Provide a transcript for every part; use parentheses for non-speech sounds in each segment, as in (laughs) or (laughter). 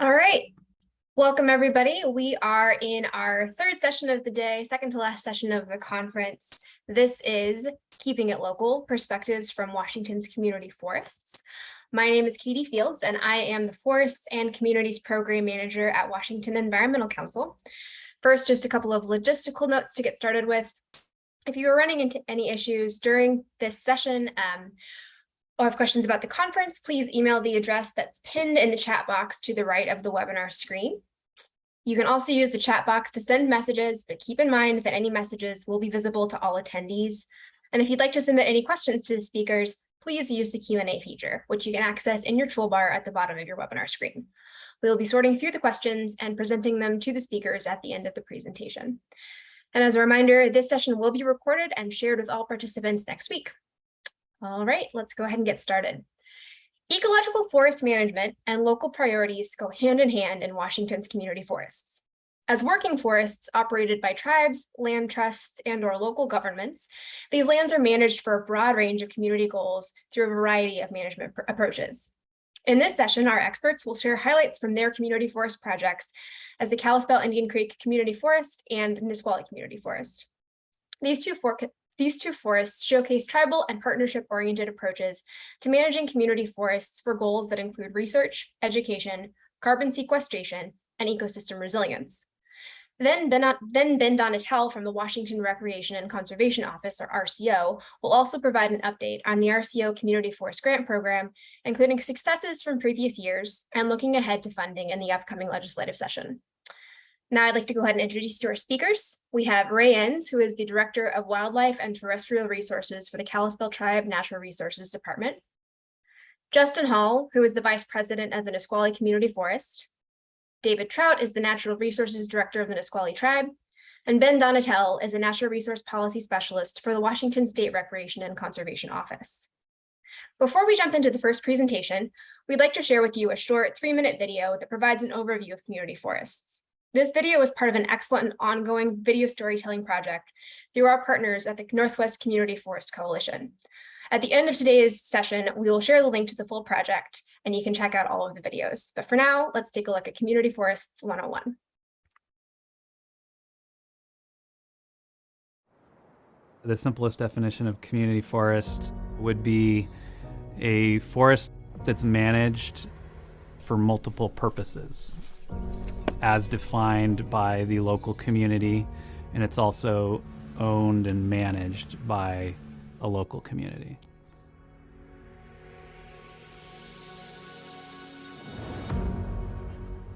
All right. Welcome, everybody. We are in our third session of the day, second to last session of the conference. This is Keeping It Local, Perspectives from Washington's Community Forests. My name is Katie Fields, and I am the Forests and Communities Program Manager at Washington Environmental Council. First, just a couple of logistical notes to get started with. If you are running into any issues during this session, um, or have questions about the conference, please email the address that's pinned in the chat box to the right of the webinar screen. You can also use the chat box to send messages, but keep in mind that any messages will be visible to all attendees. And if you'd like to submit any questions to the speakers, please use the Q&A feature, which you can access in your toolbar at the bottom of your webinar screen. We will be sorting through the questions and presenting them to the speakers at the end of the presentation. And as a reminder, this session will be recorded and shared with all participants next week. All right, let's go ahead and get started. Ecological forest management and local priorities go hand in hand in Washington's community forests. As working forests operated by tribes, land trusts, and or local governments, these lands are managed for a broad range of community goals through a variety of management approaches. In this session, our experts will share highlights from their community forest projects as the Kalispel Indian Creek Community Forest and Nisqually Community Forest. These two, these two forests showcase tribal and partnership-oriented approaches to managing community forests for goals that include research, education, carbon sequestration, and ecosystem resilience. Then Ben, then ben Donatel from the Washington Recreation and Conservation Office, or RCO, will also provide an update on the RCO Community Forest Grant Program, including successes from previous years and looking ahead to funding in the upcoming legislative session. Now I'd like to go ahead and introduce to our speakers. We have Ray Entz, who is the Director of Wildlife and Terrestrial Resources for the Kalispel Tribe Natural Resources Department. Justin Hall, who is the Vice President of the Nisqually Community Forest. David Troutt is the Natural Resources Director of the Nisqually Tribe. And Ben Donatel is a Natural Resource Policy Specialist for the Washington State Recreation and Conservation Office. Before we jump into the first presentation, we'd like to share with you a short three-minute video that provides an overview of community forests. This video is part of an excellent and ongoing video storytelling project through our partners at the Northwest Community Forest Coalition. At the end of today's session, we will share the link to the full project and you can check out all of the videos. But for now, let's take a look at Community Forests 101. The simplest definition of community forest would be a forest that's managed for multiple purposes as defined by the local community, and it's also owned and managed by a local community.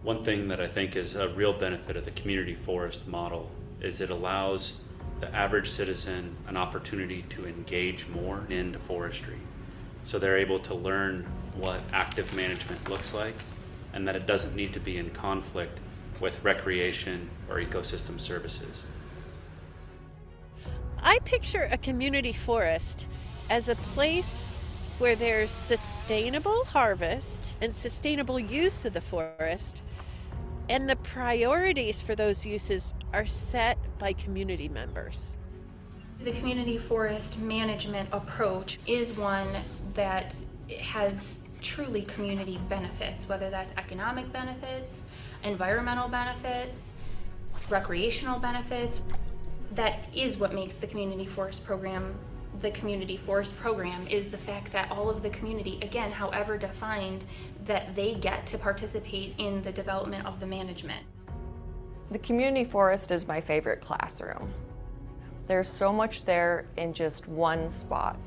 One thing that I think is a real benefit of the community forest model is it allows the average citizen an opportunity to engage more into forestry. So they're able to learn what active management looks like and that it doesn't need to be in conflict with recreation or ecosystem services. I picture a community forest as a place where there's sustainable harvest and sustainable use of the forest, and the priorities for those uses are set by community members. The community forest management approach is one that has truly community benefits, whether that's economic benefits, environmental benefits, recreational benefits. That is what makes the community forest program the community forest program is the fact that all of the community, again, however defined, that they get to participate in the development of the management. The community forest is my favorite classroom. There's so much there in just one spot.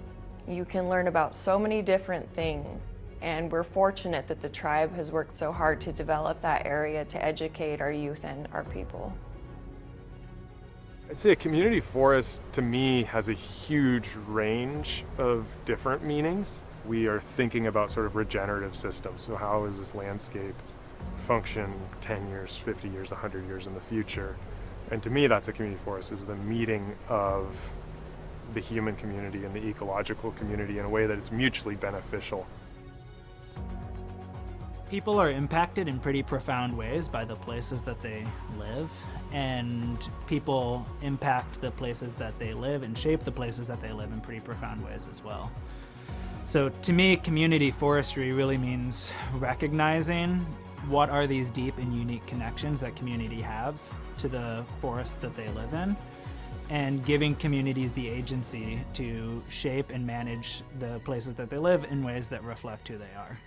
You can learn about so many different things and we're fortunate that the tribe has worked so hard to develop that area to educate our youth and our people. I'd say a community forest to me has a huge range of different meanings. We are thinking about sort of regenerative systems. So how is this landscape function 10 years, 50 years, 100 years in the future? And to me, that's a community forest, is the meeting of the human community and the ecological community in a way that is mutually beneficial. People are impacted in pretty profound ways by the places that they live, and people impact the places that they live and shape the places that they live in pretty profound ways as well. So to me, community forestry really means recognizing what are these deep and unique connections that community have to the forest that they live in and giving communities the agency to shape and manage the places that they live in ways that reflect who they are.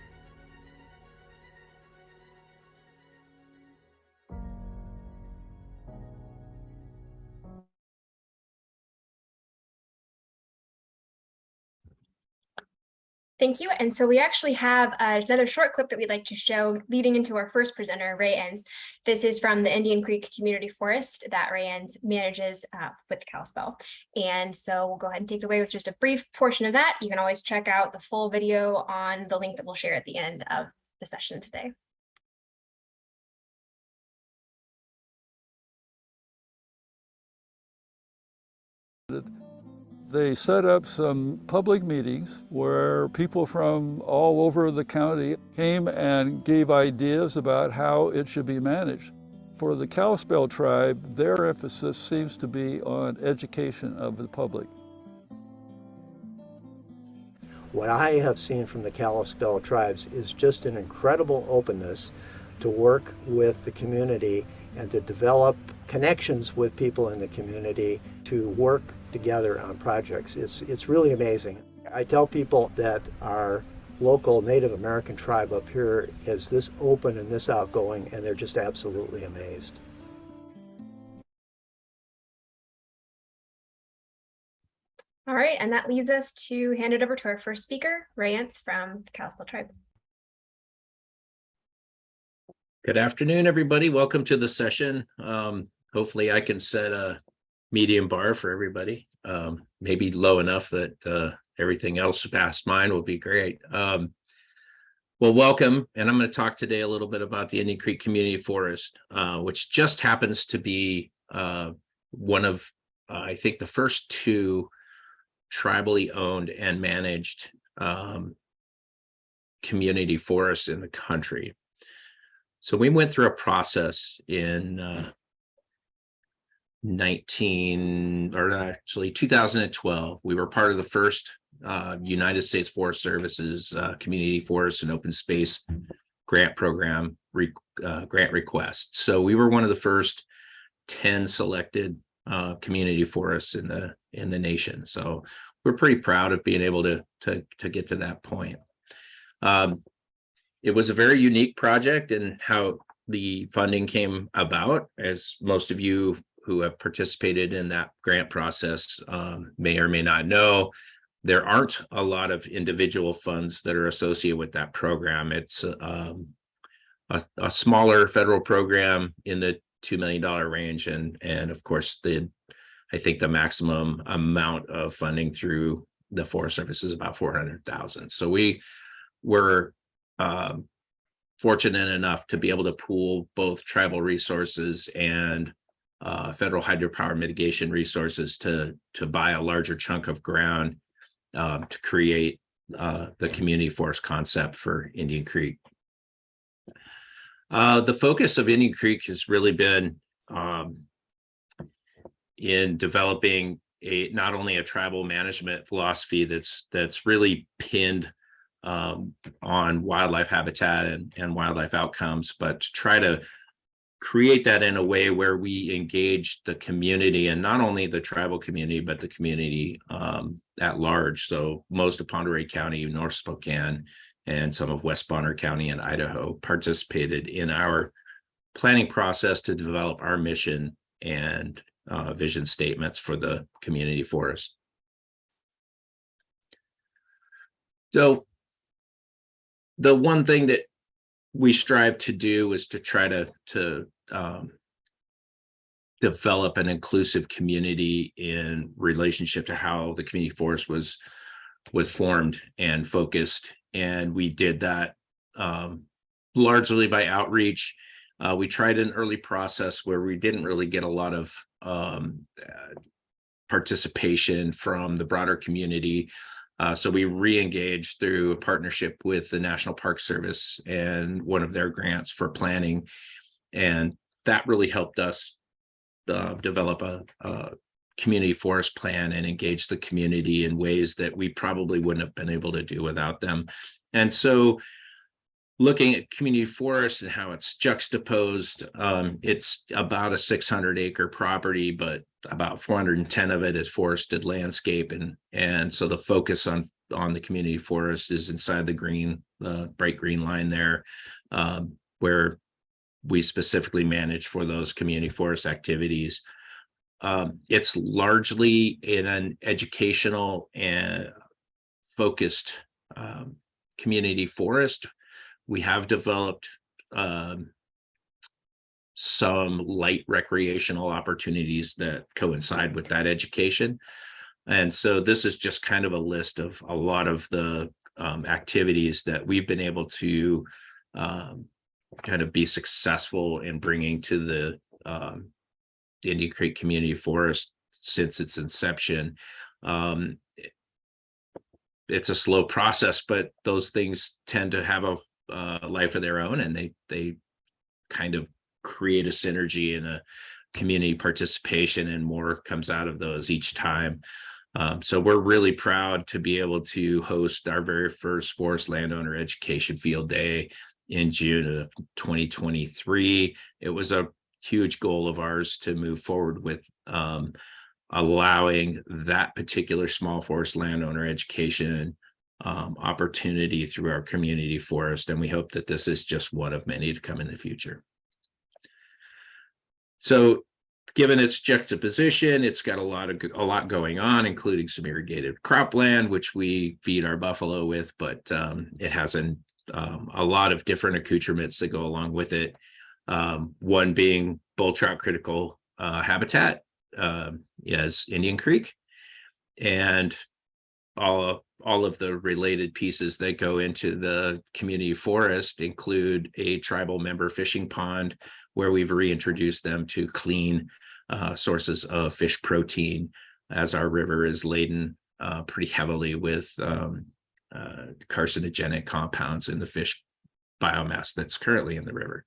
Thank you. And so we actually have uh, another short clip that we'd like to show leading into our first presenter, Ray Entz. This is from the Indian Creek Community Forest that Ray Entz manages uh, with Kalispel. And so we'll go ahead and take it away with just a brief portion of that. You can always check out the full video on the link that we'll share at the end of the session today. They set up some public meetings where people from all over the county came and gave ideas about how it should be managed. For the Kalispel tribe, their emphasis seems to be on education of the public. What I have seen from the Kalispel tribes is just an incredible openness to work with the community and to develop connections with people in the community to work together on projects. It's, it's really amazing. I tell people that our local Native American tribe up here is this open and this outgoing, and they're just absolutely amazed. All right, and that leads us to hand it over to our first speaker, Ray Entz from the Kalispel tribe. Good afternoon, everybody. Welcome to the session. Um, hopefully I can set a medium bar for everybody. Um, maybe low enough that uh, everything else past mine will be great. Um, well, welcome. And I'm going to talk today a little bit about the Indian Creek Community Forest, uh, which just happens to be uh, one of, uh, I think, the first two tribally owned and managed um, community forests in the country. So we went through a process in uh, 19 or actually 2012. We were part of the first uh, United States Forest Services uh, Community Forest and Open Space Grant Program re uh, grant request. So we were one of the first 10 selected uh, community forests in the in the nation. So we're pretty proud of being able to to to get to that point. Um, it was a very unique project and how the funding came about, as most of you who have participated in that grant process um, may or may not know, there aren't a lot of individual funds that are associated with that program. It's um, a, a, smaller federal program in the $2 million range. And, and of course, the I think the maximum amount of funding through the Forest Service is about 400,000. So we were um, fortunate enough to be able to pool both tribal resources and uh, federal hydropower mitigation resources to to buy a larger chunk of ground um, to create uh, the community forest concept for Indian Creek. Uh, the focus of Indian Creek has really been um, in developing a not only a tribal management philosophy that's that's really pinned um, on wildlife habitat and, and wildlife outcomes, but to try to create that in a way where we engage the community and not only the tribal community, but the community um, at large. So most of Pend Oreille County, North Spokane, and some of West Bonner County in Idaho participated in our planning process to develop our mission and uh, vision statements for the community forest. So the one thing that we strive to do is to try to to um, develop an inclusive community in relationship to how the community forest was was formed and focused. And we did that um, largely by outreach. Uh, we tried an early process where we didn't really get a lot of um, participation from the broader community. Uh, so we re-engaged through a partnership with the National Park Service and one of their grants for planning. And that really helped us uh, develop a, a, community forest plan and engage the community in ways that we probably wouldn't have been able to do without them. And so looking at community forest and how it's juxtaposed, um, it's about a six hundred acre property, but about four hundred and ten of it is forested landscape and, and so the focus on, on the community forest is inside the green, the bright green line there, um, where we specifically manage for those community forest activities. Um, it's largely in an educational and focused um, community forest. We have developed um, some light recreational opportunities that coincide with that education. And so this is just kind of a list of a lot of the um, activities that we've been able to um, kind of be successful in bringing to the um, Indian Creek Community Forest since its inception. Um, it's a slow process, but those things tend to have a uh, life of their own, and they they kind of create a synergy and a community participation, and more comes out of those each time. Um, so we're really proud to be able to host our very first forest landowner education field day in June of 2023. It was a huge goal of ours to move forward with um, allowing that particular small forest landowner education um, opportunity through our community forest. And we hope that this is just one of many to come in the future. So given its juxtaposition, it's got a lot of, a lot going on, including some irrigated cropland, which we feed our buffalo with, but um, it has an, um, a lot of different accoutrements that go along with it. Um, one being bull trout critical uh, habitat, um, is Indian Creek. And all, all of the related pieces that go into the community forest include a tribal member fishing pond where we've reintroduced them to clean uh, sources of fish protein as our river is laden uh, pretty heavily with um, uh, carcinogenic compounds in the fish biomass that's currently in the river.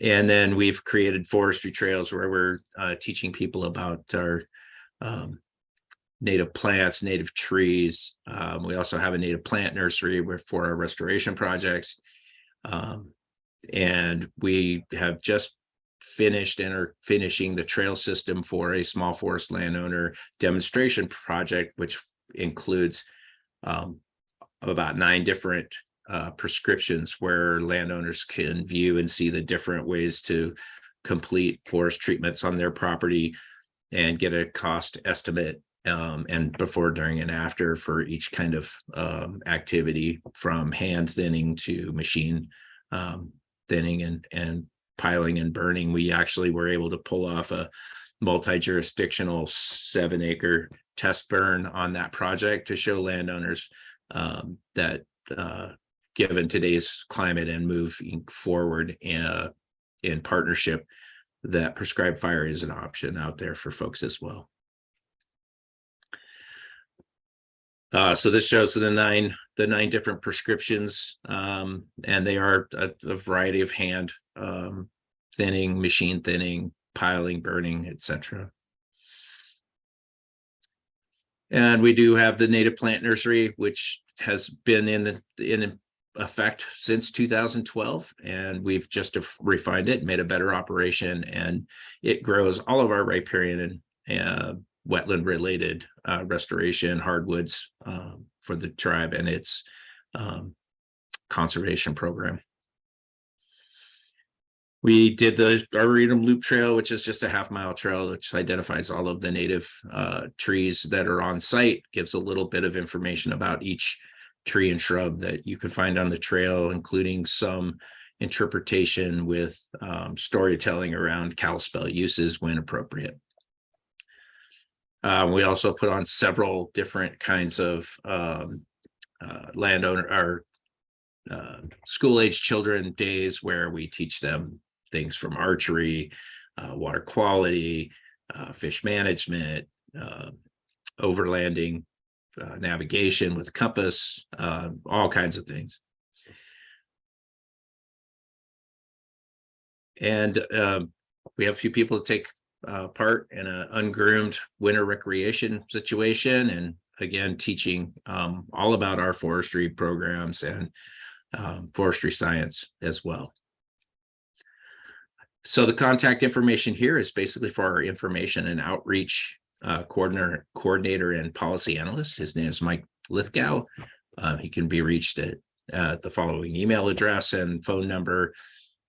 And then we've created forestry trails where we're uh, teaching people about our um, native plants, native trees. Um, we also have a native plant nursery for our restoration projects. Um, and we have just finished and are finishing the trail system for a small forest landowner demonstration project, which includes um, about nine different uh, prescriptions where landowners can view and see the different ways to complete forest treatments on their property and get a cost estimate um, and before, during, and after for each kind of um, activity from hand thinning to machine um, thinning and and piling and burning. We actually were able to pull off a multi-jurisdictional seven acre test burn on that project to show landowners um, that uh, given today's climate and moving forward uh, in partnership, that prescribed fire is an option out there for folks as well. Uh, so this shows the nine, the nine different prescriptions, um, and they are a, a variety of hand um, thinning, machine thinning, piling, burning, etc. And we do have the native plant nursery, which has been in in effect since 2012, and we've just refined it, made a better operation, and it grows all of our riparian and uh, wetland related uh, restoration hardwoods um, for the tribe and its um, conservation program. We did the Arboretum Loop Trail, which is just a half mile trail, which identifies all of the native uh, trees that are on site, gives a little bit of information about each tree and shrub that you can find on the trail, including some interpretation with um, storytelling around Kalispel uses when appropriate. Uh, we also put on several different kinds of um, uh, landowner or uh, school age children days where we teach them things from archery, uh, water quality, uh, fish management, uh, overlanding, navigation with compass, all kinds of things. And um, we have a few people to take uh, part in an ungroomed winter recreation situation and again teaching um, all about our forestry programs and um, forestry science as well. So the contact information here is basically for our information and outreach uh, coordinator, coordinator and policy analyst. His name is Mike Lithgow. Uh, he can be reached at uh, the following email address and phone number.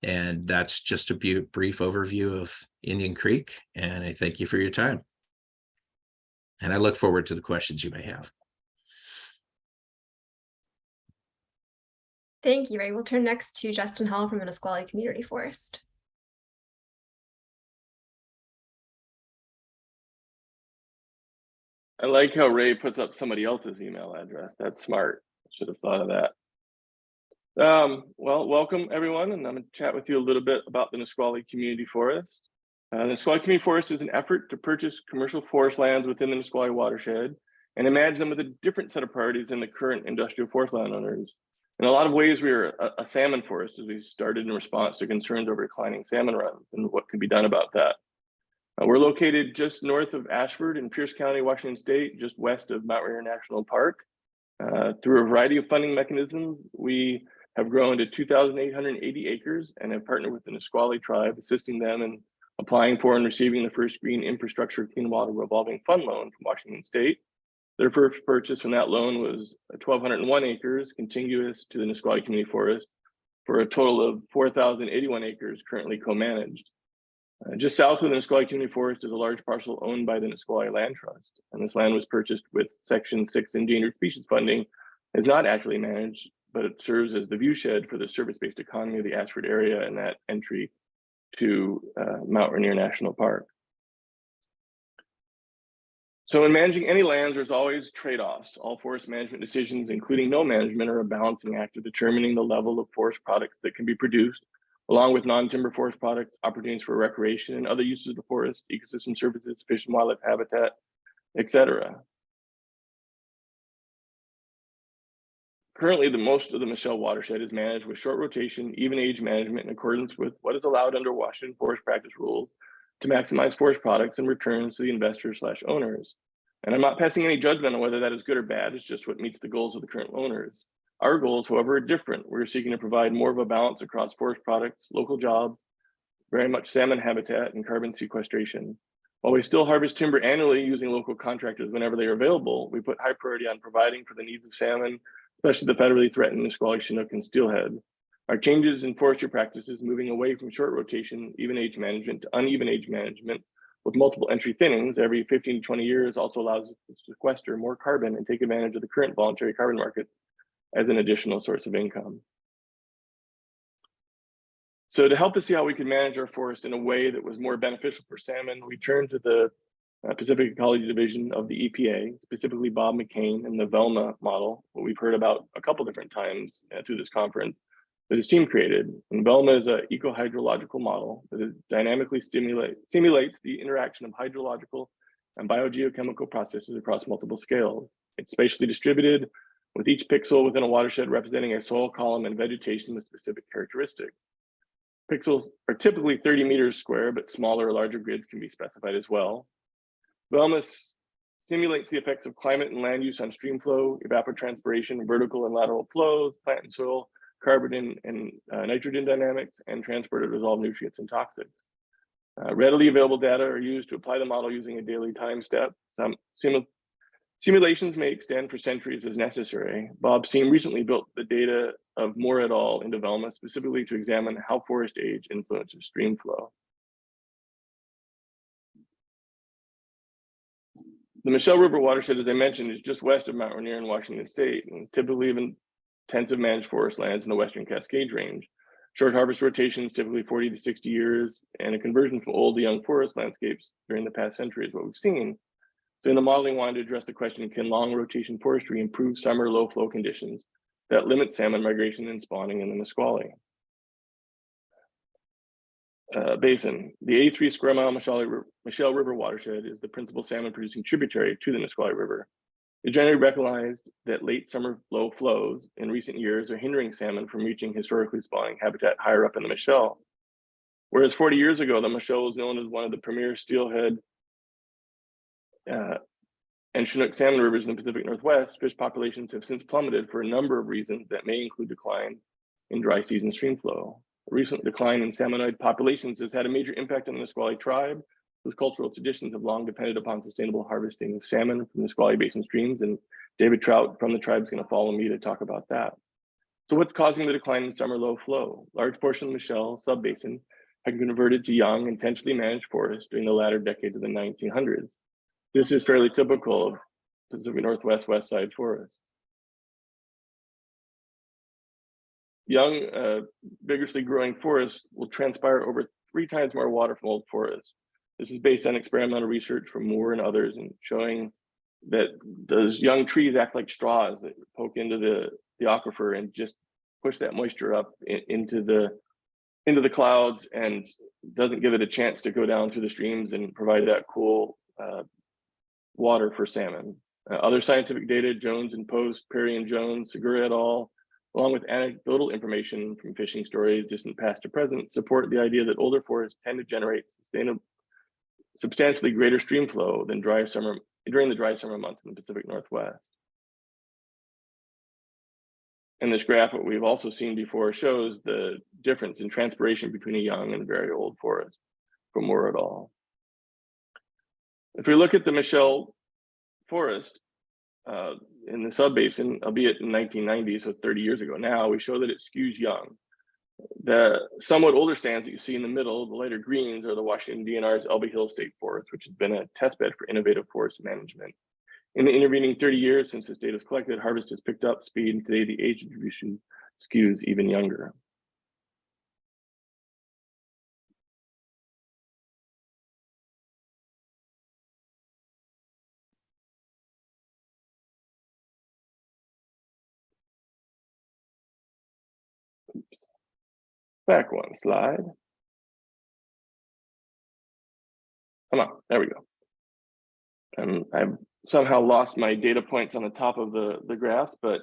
And that's just a brief overview of Indian Creek. And I thank you for your time. And I look forward to the questions you may have. Thank you, Ray. We'll turn next to Justin Hall from the Nisqually Community Forest. I like how Ray puts up somebody else's email address. That's smart. Should have thought of that. Um, well, welcome everyone, and I'm going to chat with you a little bit about the Nisqually Community Forest. Uh, the Nisqually Community Forest is an effort to purchase commercial forest lands within the Nisqually watershed and imagine them with a different set of priorities than the current industrial forest landowners. In a lot of ways, we are a, a salmon forest as we started in response to concerns over declining salmon runs and what can be done about that. Uh, we're located just north of Ashford in Pierce County, Washington State, just west of Mount Rainier National Park. Uh, through a variety of funding mechanisms, we have grown to 2,880 acres and have partnered with the Nisqually tribe, assisting them in applying for and receiving the first green infrastructure clean water revolving fund loan from Washington State. Their first purchase from that loan was 1,201 acres contiguous to the Nisqually Community Forest for a total of 4,081 acres currently co-managed. Uh, just south of the Nisqually Community Forest is a large parcel owned by the Nisqually Land Trust, and this land was purchased with Section 6 endangered species funding, is not actually managed, but it serves as the viewshed for the service-based economy of the Ashford area and that entry to uh, Mount Rainier National Park. So in managing any lands, there's always trade-offs. All forest management decisions, including no management, are a balancing act of determining the level of forest products that can be produced along with non-timber forest products, opportunities for recreation and other uses of the forest, ecosystem services, fish and wildlife habitat, etc. Currently, the most of the Mashel watershed is managed with short rotation, even age management in accordance with what is allowed under Washington forest practice rules to maximize forest products and returns to the investors slash owners. And I'm not passing any judgment on whether that is good or bad, it's just what meets the goals of the current owners. Our goals, however, are different. We're seeking to provide more of a balance across forest products, local jobs, very much salmon habitat and carbon sequestration. While we still harvest timber annually using local contractors whenever they are available, we put high priority on providing for the needs of salmon, especially the federally threatened Nisqually, Chinook, and steelhead. Our changes in forestry practices moving away from short rotation, even age management to uneven age management with multiple entry thinnings every 15 to 20 years also allows us to sequester more carbon and take advantage of the current voluntary carbon markets as an additional source of income. So to help us see how we could manage our forest in a way that was more beneficial for salmon, we turned to the uh, Pacific Ecology Division of the EPA, specifically Bob McKane and the VELMA model, what we've heard about a couple different times uh, through this conference that his team created. And VELMA is an eco-hydrological model that dynamically stimulate, simulates the interaction of hydrological and biogeochemical processes across multiple scales. It's spatially distributed, with each pixel within a watershed representing a soil column and vegetation with specific characteristics. Pixels are typically 30 meters square, but smaller or larger grids can be specified as well. VELMA simulates the effects of climate and land use on stream flow, evapotranspiration, vertical and lateral flows, plant and soil, carbon and, uh, nitrogen dynamics, and transport of dissolved nutrients and toxins. Uh, readily available data are used to apply the model using a daily time step. Some Simulations may extend for centuries as necessary. Bob's team recently built the data of Moore et al. in development specifically to examine how forest age influences stream flow. The Mashel River watershed, as I mentioned, is just west of Mount Rainier in Washington State and typically even intensive managed forest lands in the Western Cascade Range. Short harvest rotations, typically 40 to 60 years, and a conversion from old to young forest landscapes during the past century is what we've seen. So in the modeling, we wanted to address the question, can long rotation forestry improve summer low flow conditions that limit salmon migration and spawning in the Nisqually? Uh, basin. The 83 square mile Mashel, Mashel River watershed is the principal salmon producing tributary to the Nisqually River. It's generally recognized that late summer low flows in recent years are hindering salmon from reaching historically spawning habitat higher up in the Mashel. Whereas 40 years ago, the Mashel was known as one of the premier steelhead uh, and Chinook salmon rivers in the Pacific Northwest, fish populations have since plummeted for a number of reasons that may include decline in dry season stream flow. A recent decline in salmonid populations has had a major impact on the Nisqually tribe, whose cultural traditions have long depended upon sustainable harvesting of salmon from the Nisqually Basin streams. And David Troutt from the tribe is going to follow me to talk about that. So what's causing the decline in summer low flow? Large portion of the Mashel subbasin had converted to young, intentionally managed forests during the latter decades of the 1900s. This is fairly typical of Pacific Northwest West Side forests. Young, uh, vigorously growing forests will transpire over three times more water from old forests. This is based on experimental research from Moore and others and showing that those young trees act like straws that poke into the, the aquifer and just push that moisture up in, into the into the clouds and doesn't give it a chance to go down through the streams and provide that cool uh, water for salmon. Uh, other scientific data, Jones and Post, Perry and Jones, Segura et al., along with anecdotal information from fishing stories, distant past to present, support the idea that older forests tend to generate substantially greater stream flow than dry summer during the dry summer months in the Pacific Northwest. And this graph, what we've also seen before, shows the difference in transpiration between a young and very old forest from Moore et al. If we look at the Mashel Forest uh, in the subbasin, albeit in 1990, so 30 years ago now, we show that it skews young. The somewhat older stands that you see in the middle, the lighter greens, are the Washington DNR's Elbe Hill State Forest, which has been a testbed for innovative forest management. In the intervening 30 years since this data was collected, harvest has picked up speed, and today the age distribution skews even younger. Back one slide. Come on, there we go. And I've somehow lost my data points on the top of the, the graphs, but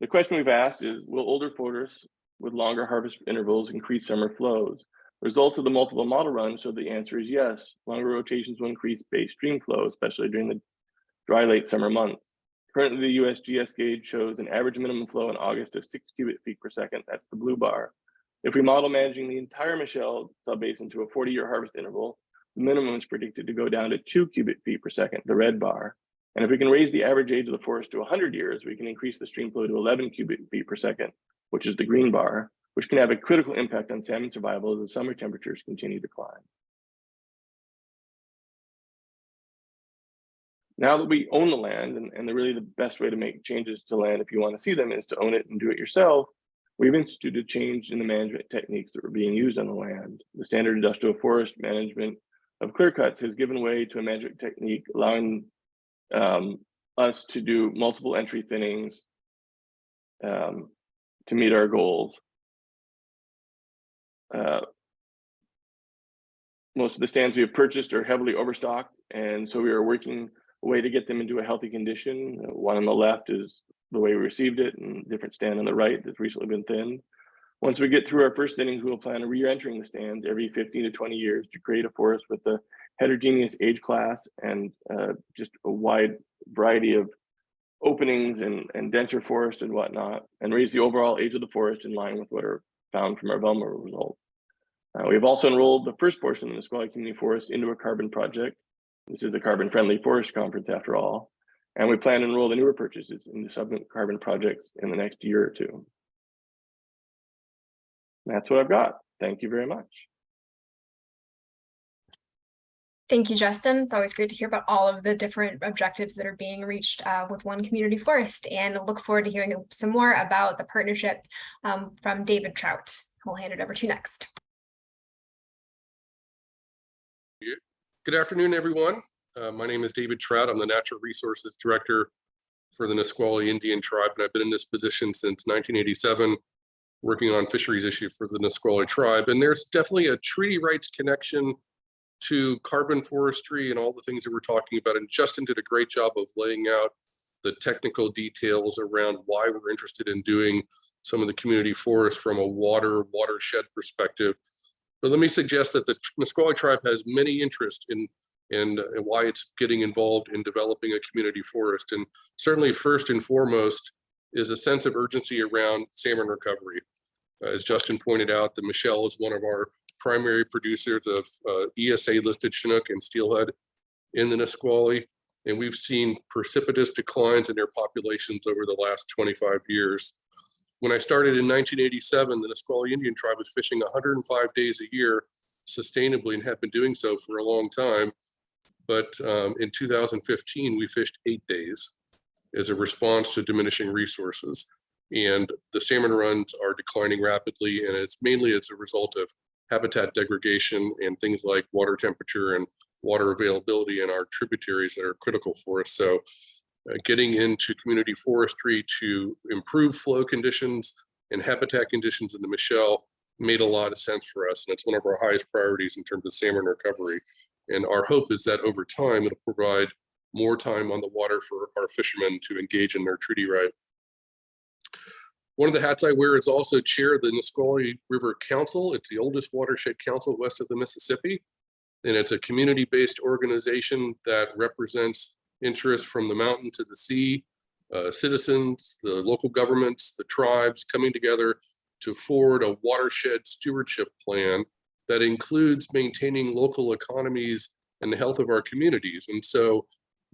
the question we've asked is, will older forests with longer harvest intervals increase summer flows? Results of the multiple model run show the answer is yes. Longer rotations will increase base stream flow, especially during the dry late summer months. Currently, the USGS gauge shows an average minimum flow in August of six cubic feet per second. That's the blue bar. If we model managing the entire Mashel subbasin to a 40-year harvest interval, the minimum is predicted to go down to two cubic feet per second, the red bar. And if we can raise the average age of the forest to 100 years, we can increase the stream flow to 11 cubic feet per second, which is the green bar, which can have a critical impact on salmon survival as the summer temperatures continue to climb. Now that we own the land, and, and the really the best way to make changes to land if you want to see them is to own it and do it yourself, we've instituted change in the management techniques that were being used on the land. The standard industrial forest management of clear cuts has given way to a management technique allowing um, us to do multiple entry thinnings um, to meet our goals. Uh, most of the stands we have purchased are heavily overstocked, and so we are working a way to get them into a healthy condition. One on the left is the way we received it, and different stand on the right that's recently been thinned. Once we get through our first innings, we will plan on re-entering the stands every 15 to 20 years to create a forest with a heterogeneous age class and uh, just a wide variety of openings and, and denser forest and whatnot, and raise the overall age of the forest in line with what are found from our Velma results. Uh, we have also enrolled the first portion of the Nisqually Community Forest into a carbon project. This is a carbon-friendly forest conference after all, and we plan to enroll the newer purchases into subsequent carbon projects in the next year or two. That's what I've got. Thank you very much. Thank you, Justin. It's always great to hear about all of the different objectives that are being reached uh, with one community forest and look forward to hearing some more about the partnership um, from David Troutt. I'll hand it over to you next. Good afternoon, everyone. Uh, my name is David Troutt. I'm the Natural Resources Director for the Nisqually Indian Tribe, and I've been in this position since 1987, working on fisheries issue for the Nisqually Tribe. And there's definitely a treaty rights connection to carbon forestry and all the things that we're talking about. And Justin did a great job of laying out the technical details around why we're interested in doing some of the community forests from a water watershed perspective. But let me suggest that the Nisqually tribe has many interests in and why it's getting involved in developing a community forest. And certainly first and foremost is a sense of urgency around salmon recovery. As Justin pointed out, the Mashel is one of our primary producers of uh, ESA listed Chinook and steelhead in the Nisqually. And we've seen precipitous declines in their populations over the last 25 years. When I started in 1987, the Nisqually Indian tribe was fishing 105 days a year sustainably and had been doing so for a long time. But um, in 2015, we fished eight days as a response to diminishing resources. And the salmon runs are declining rapidly, and it's mainly as a result of habitat degradation and things like water temperature and water availability in our tributaries that are critical for us. So uh, getting into community forestry to improve flow conditions and habitat conditions in the Mashel made a lot of sense for us. And it's one of our highest priorities in terms of salmon recovery. And our hope is that over time, it'll provide more time on the water for our fishermen to engage in their treaty right. One of the hats I wear is also chair of the Nisqually River Council. It's the oldest watershed council west of the Mississippi. And it's a community-based organization that represents interests from the mountain to the sea, uh, citizens, the local governments, the tribes coming together to forward a watershed stewardship plan that includes maintaining local economies and the health of our communities. And so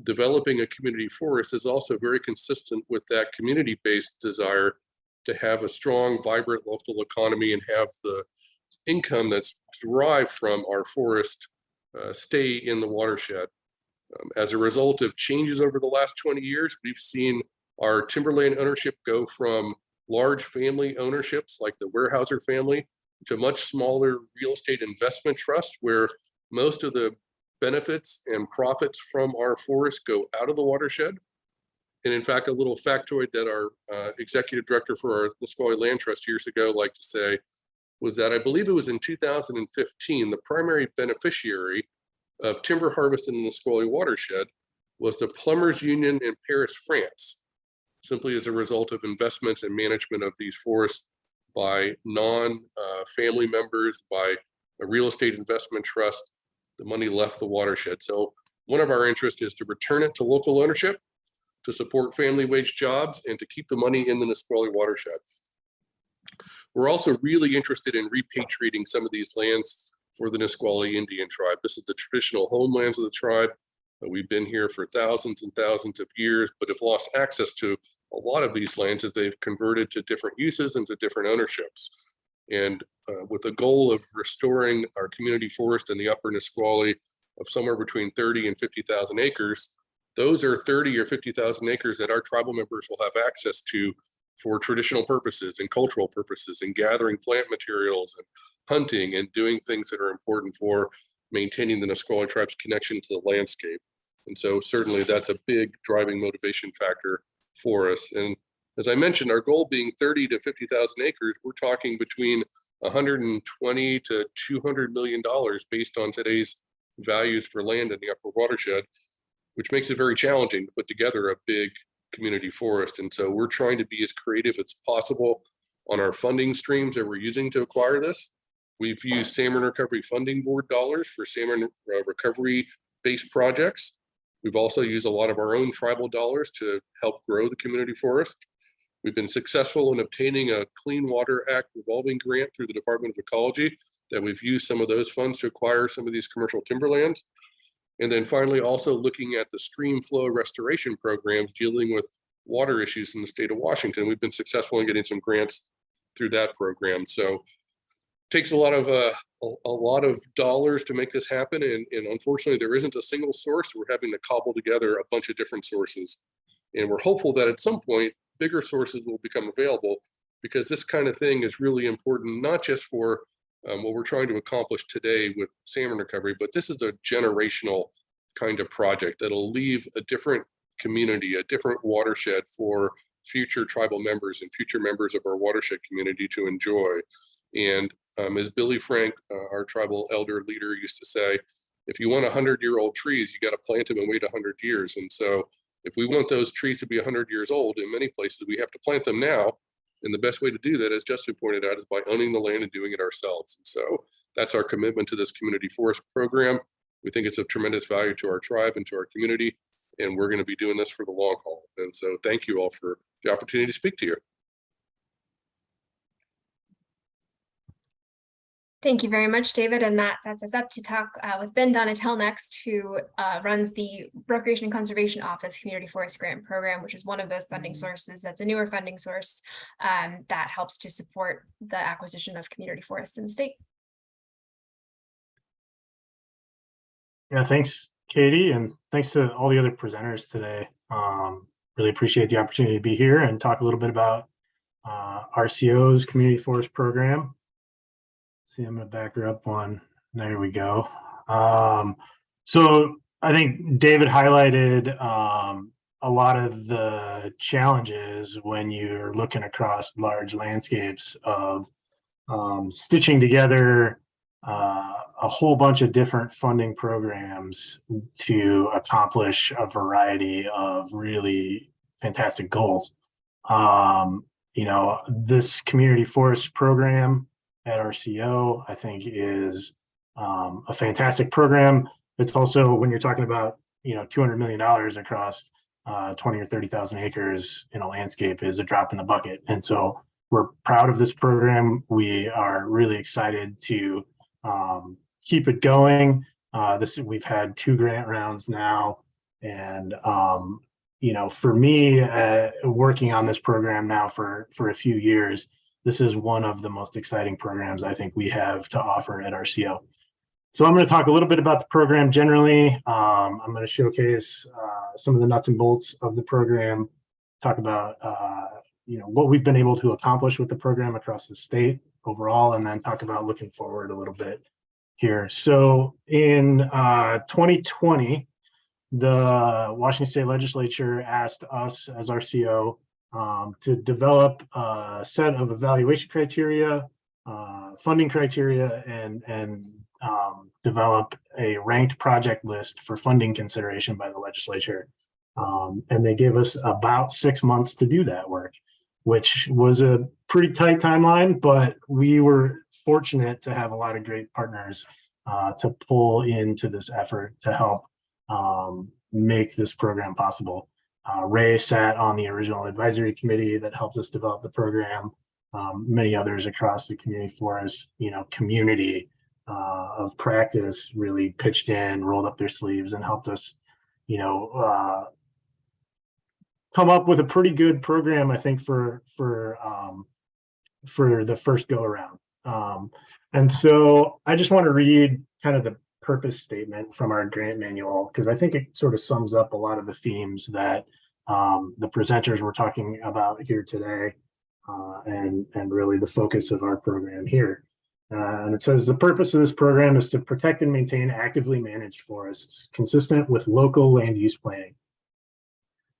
developing a community forest is also very consistent with that community-based desire to have a strong, vibrant local economy and have the income that's derived from our forest uh, stay in the watershed. Um, as a result of changes over the last 20 years, we've seen our timberland ownership go from large family ownerships like the Weyerhaeuser family to much smaller real estate investment trust where most of the benefits and profits from our forests go out of the watershed. And in fact, a little factoid that our uh, executive director for our Nisqually Land Trust years ago liked to say was that I believe it was in 2015, the primary beneficiary of timber harvest in the Nisqually watershed was the Plumbers Union in Paris, France, simply as a result of investments and management of these forests by non-family uh, members, by a real estate investment trust, the money left the watershed. So one of our interests is to return it to local ownership, to support family wage jobs, and to keep the money in the Nisqually watershed. We're also really interested in repatriating some of these lands for the Nisqually Indian tribe. This is the traditional homelands of the tribe. We've been here for thousands and thousands of years, but have lost access to a lot of these lands that they've converted to different uses and to different ownerships. And uh, with the goal of restoring our community forest in the upper Nisqually of somewhere between 30 and 50,000 acres, those are 30 or 50,000 acres that our tribal members will have access to for traditional purposes and cultural purposes and gathering plant materials and hunting and doing things that are important for maintaining the Nisqually tribe's connection to the landscape. And so certainly that's a big driving motivation factor for us. And as I mentioned, our goal being 30 to 50,000 acres, we're talking between 120 to 200 million dollars based on today's values for land in the upper watershed, which makes it very challenging to put together a big community forest. And so we're trying to be as creative as possible on our funding streams that we're using to acquire this. We've used Salmon Recovery Funding Board dollars for salmon uh, recovery based projects. We've also used a lot of our own tribal dollars to help grow the community forest. We've been successful in obtaining a Clean Water Act revolving grant through the Department of Ecology that we've used some of those funds to acquire some of these commercial timberlands. And then finally, also looking at the stream flow restoration programs dealing with water issues in the state of Washington. We've been successful in getting some grants through that program. So takes a lot of uh, a, a, lot of dollars to make this happen. And, and unfortunately, there isn't a single source. We're having to cobble together a bunch of different sources. And we're hopeful that at some point, bigger sources will become available because this kind of thing is really important, not just for um, what we're trying to accomplish today with salmon recovery, but this is a generational kind of project that'll leave a different community, a different watershed for future tribal members and future members of our watershed community to enjoy. And um, as Billy Frank, uh, our tribal elder leader used to say, if you want 100 year old trees, you got to plant them and wait 100 years. And so if we want those trees to be 100 years old, in many places, we have to plant them now. And the best way to do that, as Justin pointed out, is by owning the land and doing it ourselves. And so that's our commitment to this community forest program. We think it's of tremendous value to our tribe and to our community. And we're going to be doing this for the long haul. And so thank you all for the opportunity to speak to you. Thank you very much, David. And that sets us up to talk uh, with Ben Donatel next, who uh, runs the Recreation and Conservation Office Community Forest Grant Program, which is one of those funding sources. That's a newer funding source um, that helps to support the acquisition of community forests in the state. Yeah, thanks, Katie, and thanks to all the other presenters today. Um, really appreciate the opportunity to be here and talk a little bit about uh, RCO's Community Forest Program. See, I'm going to back her up one. There we go. Um, so I think David highlighted um, a lot of the challenges when you're looking across large landscapes of um, stitching together uh, a whole bunch of different funding programs to accomplish a variety of really fantastic goals. Um, you know, this community forest program at RCO, I think is um, a fantastic program. It's also when you're talking about, you know, $200 million across uh, 20 or 30,000 acres in a landscape is a drop in the bucket. And so we're proud of this program. We are really excited to um, keep it going. Uh, this we've had two grant rounds now, and um, you know, for me, uh, working on this program now for for a few years, this is one of the most exciting programs I think we have to offer at RCO. So I'm going to talk a little bit about the program generally. Um, I'm going to showcase uh, some of the nuts and bolts of the program, talk about uh, you know what we've been able to accomplish with the program across the state overall, and then talk about looking forward a little bit here. So in uh, 2020, the Washington State Legislature asked us as RCO um, to develop a set of evaluation criteria, uh, funding criteria, and, and um, develop a ranked project list for funding consideration by the legislature. Um, and they gave us about six months to do that work, which was a pretty tight timeline, but we were fortunate to have a lot of great partners uh, to pull into this effort to help um, make this program possible. Uh, Ray sat on the original advisory committee that helped us develop the program. Um, many others across the community forest, you know, community uh, of practice really pitched in, rolled up their sleeves and helped us, you know, uh, come up with a pretty good program, I think, for for um, for the first go around. Um, and so I just want to read kind of the purpose statement from our grant manual because I think it sort of sums up a lot of the themes that um, the presenters were talking about here today uh, and, and really the focus of our program here. Uh, and it says the purpose of this program is to protect and maintain actively managed forests consistent with local land use planning.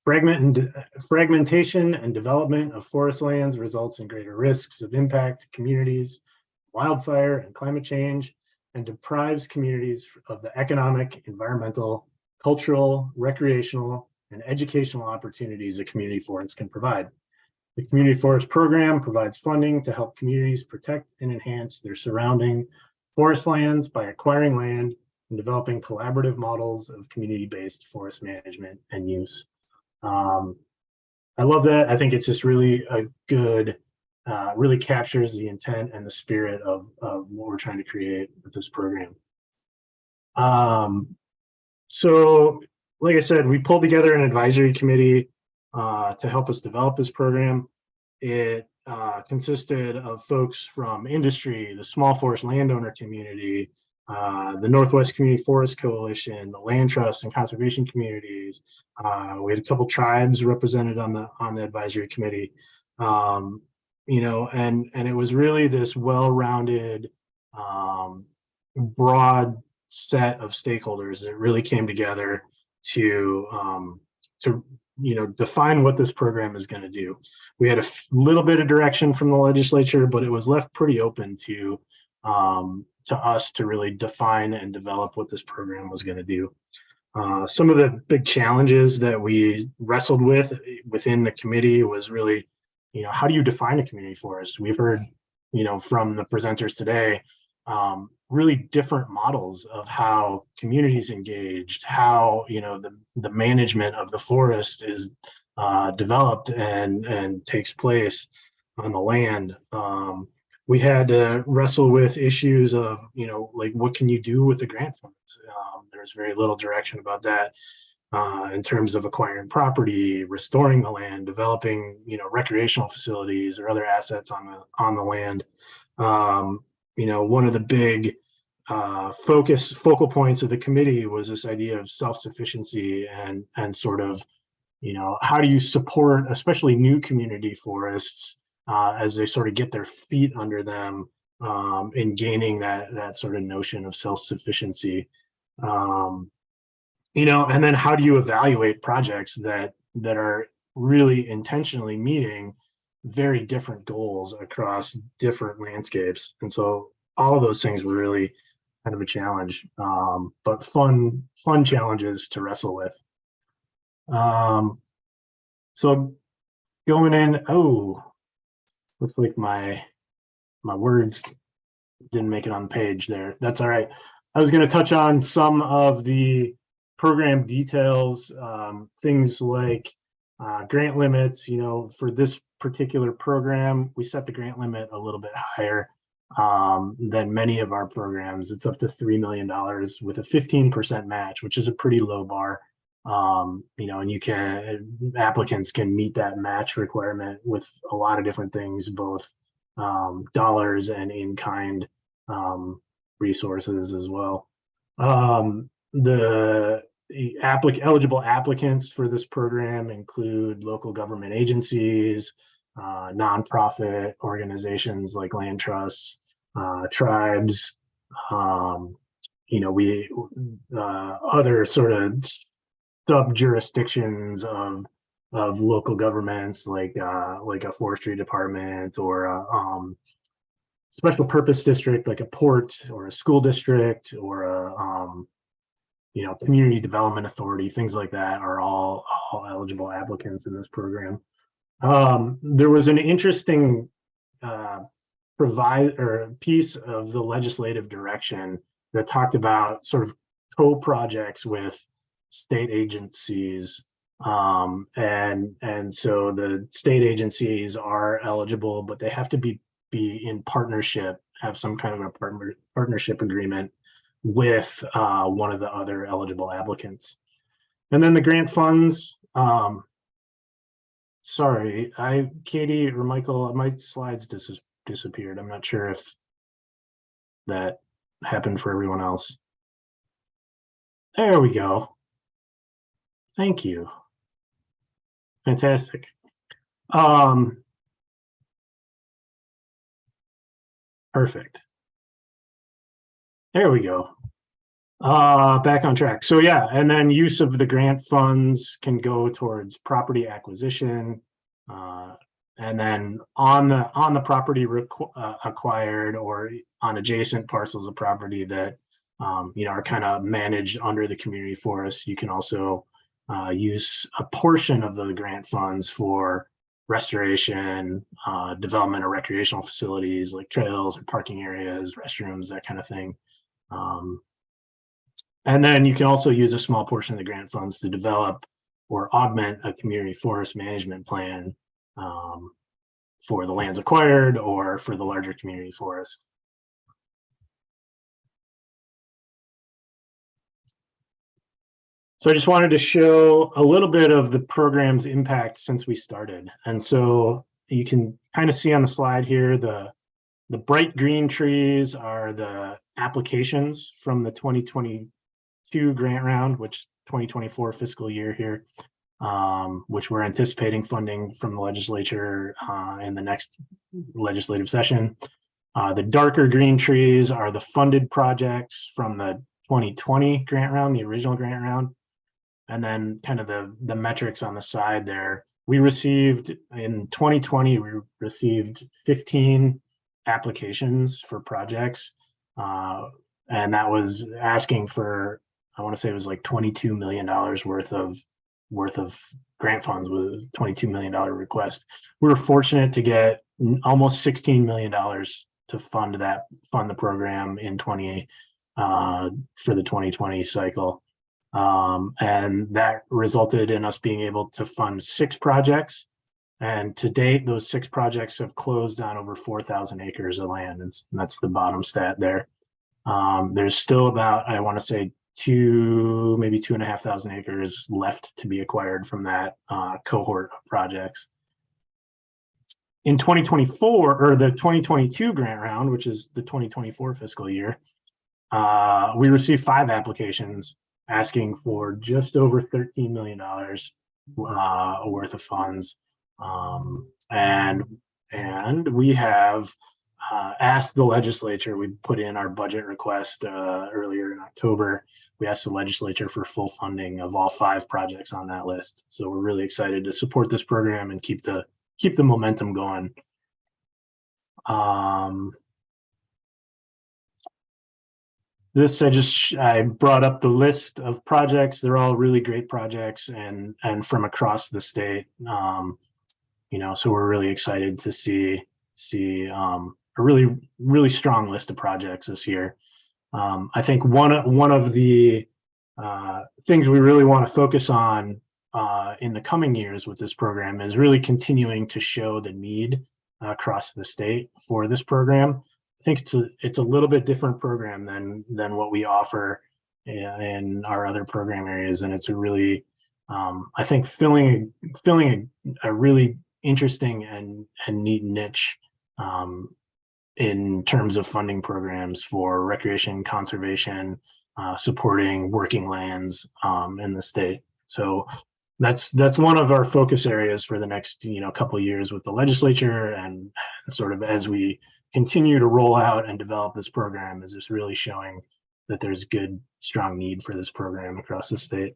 Fragment and fragmentation and development of forest lands results in greater risks of impact to communities, wildfire and climate change, and deprives communities of the economic, environmental, cultural, recreational, and educational opportunities a community forest can provide. The Community Forest Program provides funding to help communities protect and enhance their surrounding forest lands by acquiring land and developing collaborative models of community-based forest management and use. Um, I love that. I think it's just really a good, uh, really captures the intent and the spirit of, of what we're trying to create with this program. Um, so, like I said, we pulled together an advisory committee uh, to help us develop this program. It uh, consisted of folks from industry, the small forest landowner community, uh, the Northwest Community Forest Coalition, the land trust and conservation communities. Uh, we had a couple tribes represented on the on the advisory committee, um, you know, and and it was really this well-rounded, um, broad set of stakeholders that really came together to um, to you know define what this program is going to do. We had a little bit of direction from the legislature, but it was left pretty open to um, to us to really define and develop what this program was going to do. Uh, some of the big challenges that we wrestled with within the committee was really, you know, how do you define a community forest? We've heard, you know, from the presenters today, um, really different models of how communities engaged, how, you know, the, the management of the forest is uh, developed and, and takes place on the land. Um, we had to wrestle with issues of, you know, like what can you do with the grant funds? Um, there's very little direction about that uh, in terms of acquiring property, restoring the land, developing, you know, recreational facilities or other assets on the on the land. Um, you know, one of the big uh, focus focal points of the committee was this idea of self-sufficiency and and sort of, you know, how do you support especially new community forests uh, as they sort of get their feet under them um, in gaining that that sort of notion of self-sufficiency. Um, you know, and then how do you evaluate projects that that are really intentionally meeting very different goals across different landscapes? And so all of those things were really kind of a challenge, um, but fun, fun challenges to wrestle with. Um, so going in, oh, looks like my my words didn't make it on the page there. That's all right. I was going to touch on some of the program details, um, things like uh, grant limits. You know, for this particular program, we set the grant limit a little bit higher um, than many of our programs. It's up to $3 million with a 15% match, which is a pretty low bar. Um, you know, and you can, applicants can meet that match requirement with a lot of different things, both um, dollars and in-kind um, resources as well. Um, the the applic eligible applicants for this program include local government agencies, uh, nonprofit organizations like land trusts, uh, tribes, um, you know, we uh, other sort of sub jurisdictions of of local governments like uh, like a forestry department or a um, special purpose district like a port or a school district or a um, you know community development authority things like that are all all eligible applicants in this program. Um, there was an interesting uh, provide or piece of the legislative direction that talked about sort of co-projects with state agencies um and and so the state agencies are eligible but they have to be be in partnership have some kind of a partner partnership agreement with uh one of the other eligible applicants and then the grant funds um sorry i katie or michael my slides dis disappeared i'm not sure if that happened for everyone else there we go Thank you. Fantastic. Um, perfect. There we go. Uh, back on track. So yeah, and then use of the grant funds can go towards property acquisition. Uh, and then on the on the property uh, acquired or on adjacent parcels of property that um, you know are kind of managed under the community forest, you can also uh, use a portion of the grant funds for restoration, uh, development of recreational facilities like trails or parking areas, restrooms, that kind of thing. Um, and then you can also use a small portion of the grant funds to develop or augment a community forest management plan um, for the lands acquired or for the larger community forest. So I just wanted to show a little bit of the program's impact since we started. And so you can kind of see on the slide here, the, the bright green trees are the applications from the 2022 grant round, which 2024 fiscal year here, um, which we're anticipating funding from the legislature uh, in the next legislative session. Uh, the darker green trees are the funded projects from the 2020 grant round, the original grant round. And then kind of the, the metrics on the side there, we received in 2020, we received 15 applications for projects. Uh, and that was asking for, I want to say it was like $22 million worth of worth of grant funds with a $22 million request. We were fortunate to get almost $16 million to fund that, fund the program in 20, uh, for the 2020 cycle. Um, and that resulted in us being able to fund six projects And to date, those six projects have closed on over 4,000 acres of land. And that's the bottom stat there. Um, there's still about, I want to say, two, maybe two and a half thousand acres left to be acquired from that uh, cohort of projects. In 2024, or the 2022 grant round, which is the 2024 fiscal year, uh, we received five applications asking for just over $13 million uh, worth of funds. Um, and, and we have uh, asked the legislature, we put in our budget request uh, earlier in October. We asked the legislature for full funding of all five projects on that list. So we're really excited to support this program and keep the keep the momentum going. Um, this I just I brought up the list of projects. They're all really great projects and and from across the state. Um, you know, so we're really excited to see see um, a really really strong list of projects this year. Um, I think one one of the uh, things we really want to focus on uh, in the coming years with this program is really continuing to show the need across the state for this program. I think it's a it's a little bit different program than than what we offer in, in our other program areas, and it's a really um, I think filling filling a, a really interesting and and neat niche um, in terms of funding programs for recreation conservation, uh, supporting working lands um, in the state. So that's that's one of our focus areas for the next you know couple years with the legislature and sort of as we continue to roll out and develop this program is just really showing that there's good strong need for this program across the state.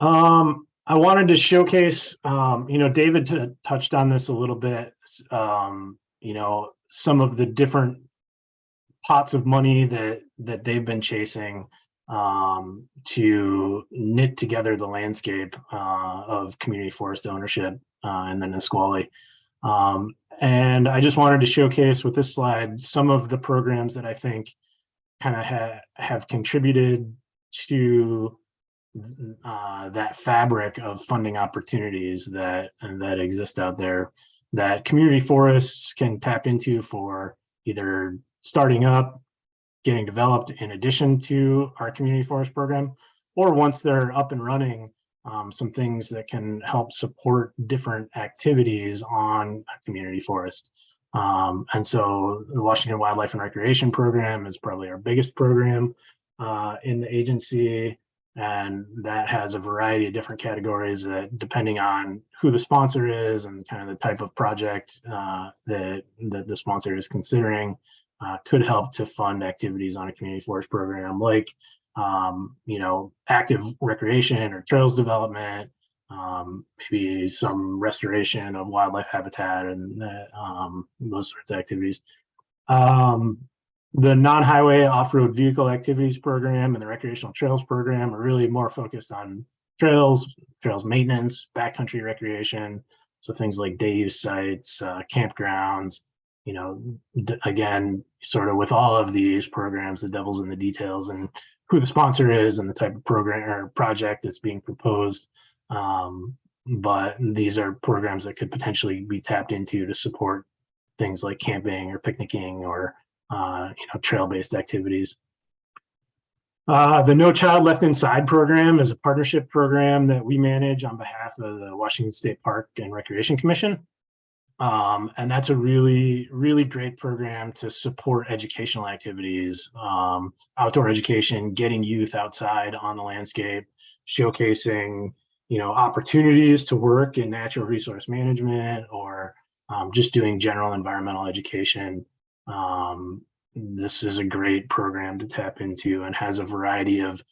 Um, I wanted to showcase, um, you know, David touched on this a little bit, um, you know, some of the different pots of money that that they've been chasing um, to knit together the landscape uh, of community forest ownership uh, in the Nisqually. Um, and I just wanted to showcase with this slide some of the programs that I think kind of ha have contributed to uh, that fabric of funding opportunities that that exist out there that community forests can tap into for either starting up, getting developed in addition to our community forest program, or once they're up and running, um, some things that can help support different activities on a community forest. Um, and so the Washington Wildlife and Recreation Program is probably our biggest program uh, in the agency. And that has a variety of different categories that depending on who the sponsor is and kind of the type of project uh, that, that the sponsor is considering uh, could help to fund activities on a community forest program like, um, you know, active recreation or trails development, um, maybe some restoration of wildlife habitat and uh, um, those sorts of activities. Um, the non-highway off-road vehicle activities program and the recreational trails program are really more focused on trails, trails maintenance, backcountry recreation. So things like day use sites, uh, campgrounds, you know, again, sort of with all of these programs, the devil's in the details and who the sponsor is and the type of program or project that's being proposed. Um, but these are programs that could potentially be tapped into to support things like camping or picnicking or uh, you know, trail-based activities. Uh, the No Child Left Inside program is a partnership program that we manage on behalf of the Washington State Park and Recreation Commission. Um, and that's a really, really great program to support educational activities, um, outdoor education, getting youth outside on the landscape, showcasing, you know, opportunities to work in natural resource management or um, just doing general environmental education. Um, this is a great program to tap into and has a variety of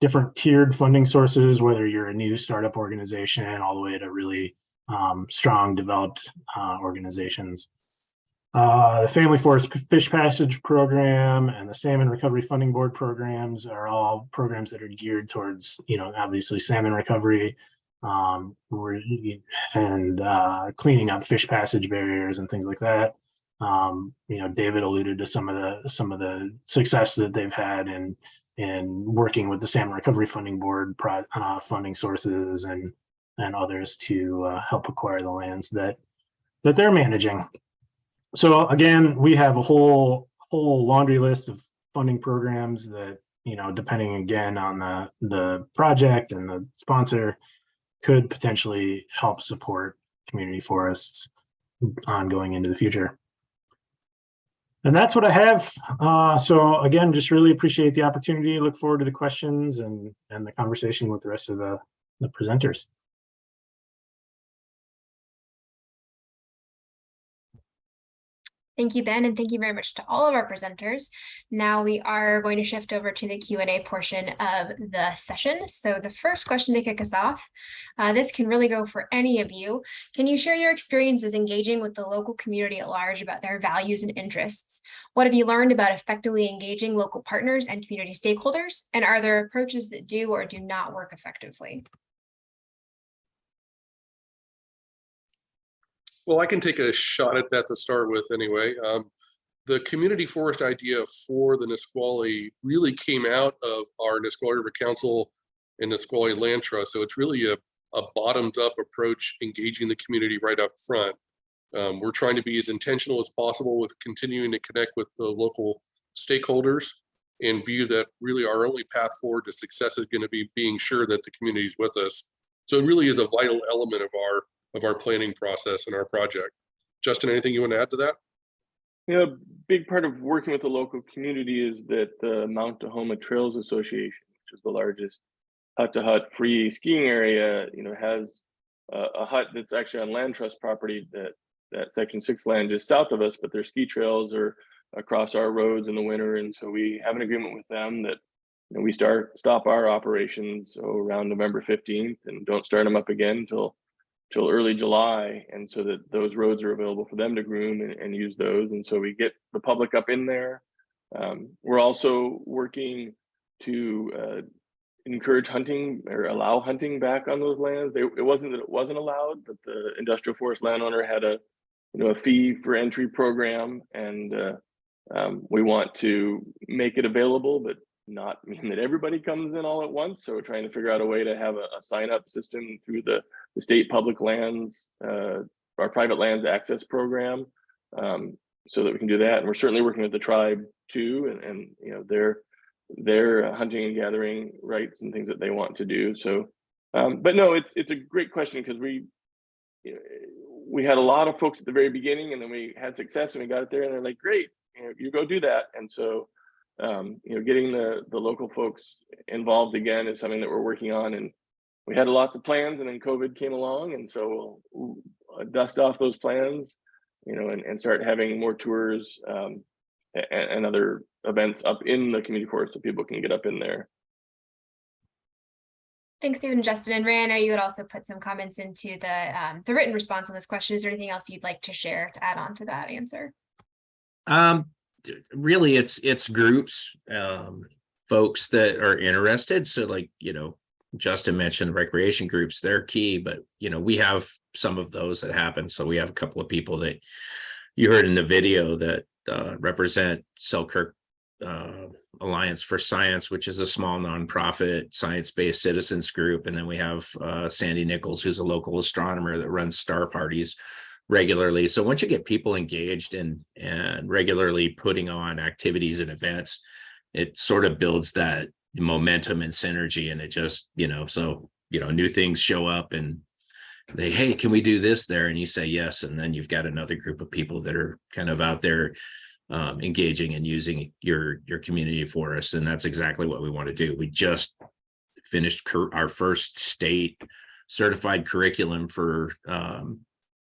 different tiered funding sources, whether you're a new startup organization all the way to really um, strong developed uh, organizations. Uh, the Family Forest Fish Passage Program and the Salmon Recovery Funding Board programs are all programs that are geared towards, you know, obviously salmon recovery um, and uh, cleaning up fish passage barriers and things like that. Um, you know, David alluded to some of the some of the success that they've had in in working with the Salmon Recovery Funding Board pro, uh, funding sources and and others to uh, help acquire the lands that that they're managing. So again, we have a whole whole laundry list of funding programs that you know, depending again on the the project and the sponsor, could potentially help support community forests ongoing into the future. And that's what I have. Uh, so again, just really appreciate the opportunity. Look forward to the questions and and the conversation with the rest of the the presenters. Thank you, Ben, and thank you very much to all of our presenters. Now we are going to shift over to the Q&A portion of the session. So the first question to kick us off, uh, this can really go for any of you. Can you share your experiences engaging with the local community at large about their values and interests? What have you learned about effectively engaging local partners and community stakeholders? And are there approaches that do or do not work effectively? Well, I can take a shot at that to start with anyway. Um, the community forest idea for the Nisqually really came out of our Nisqually River Council and Nisqually Land Trust. So it's really a, a bottoms up approach, engaging the community right up front. Um, we're trying to be as intentional as possible with continuing to connect with the local stakeholders and view that really our only path forward to success is going to be being sure that the community is with us. So it really is a vital element of our of our planning process and our project. Justin, anything you want to add to that? Yeah, a big part of working with the local community is that the Mount Tahoma Trails Association, which is the largest hut to hut free skiing area, you know, has a, a hut that's actually on land trust property that that section six land is south of us, but their ski trails are across our roads in the winter. And so we have an agreement with them that you know, we start stop our operations so around November 15th and don't start them up again until till early July, and so that those roads are available for them to groom and, and use those. And so we get the public up in there. Um, we're also working to uh, encourage hunting or allow hunting back on those lands. They, it wasn't that it wasn't allowed, but the industrial forest landowner had a you know a fee for entry program, and uh, um, we want to make it available, but not (laughs) mean that everybody comes in all at once. So we're trying to figure out a way to have a, a sign up system through the, the state public lands, uh, our private lands access program, um, so that we can do that. And we're certainly working with the tribe too, and, and you know their their hunting and gathering rights and things that they want to do. So, um, but no, it's it's a great question because we you know, we had a lot of folks at the very beginning, and then we had success, and we got it there, and they're like, great, you, know, you go do that. And so um, you know, getting the the local folks involved again is something that we're working on. And we had lots of plans, and then COVID came along, and so we'll uh, dust off those plans, you know, and, and start having more tours um, and, and other events up in the community forest so people can get up in there. Thanks, Stephen and Justin. And Ray, I know you had also put some comments into the um, the written response on this question. Is there anything else you'd like to share to add on to that answer? Um, really it's it's groups um folks that are interested so like you know justin mentioned recreation groups they're key but you know we have some of those that happen so we have a couple of people that you heard in the video that uh, represent selkirk uh, alliance for science which is a small nonprofit science-based citizens group and then we have uh, sandy nichols who's a local astronomer that runs star parties regularly. So once you get people engaged and and regularly putting on activities and events, it sort of builds that momentum and synergy. And it just, you know, so, you know, new things show up and they, hey, can we do this there? And you say yes. And then you've got another group of people that are kind of out there um, engaging and using your your community forest. And that's exactly what we want to do. We just finished our first state certified curriculum for um,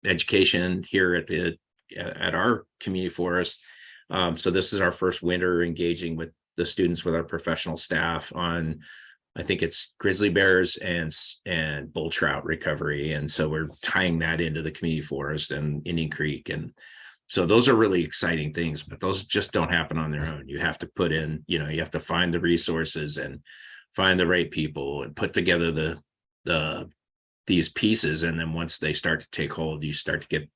education here at the at our community forest. Um, so this is our first winter engaging with the students with our professional staff on, I think it's grizzly bears and and bull trout recovery. And so we're tying that into the community forest and Indian Creek. And so those are really exciting things, but those just don't happen on their own. You have to put in, you know, you have to find the resources and find the right people and put together the the these pieces and then once they start to take hold you start to get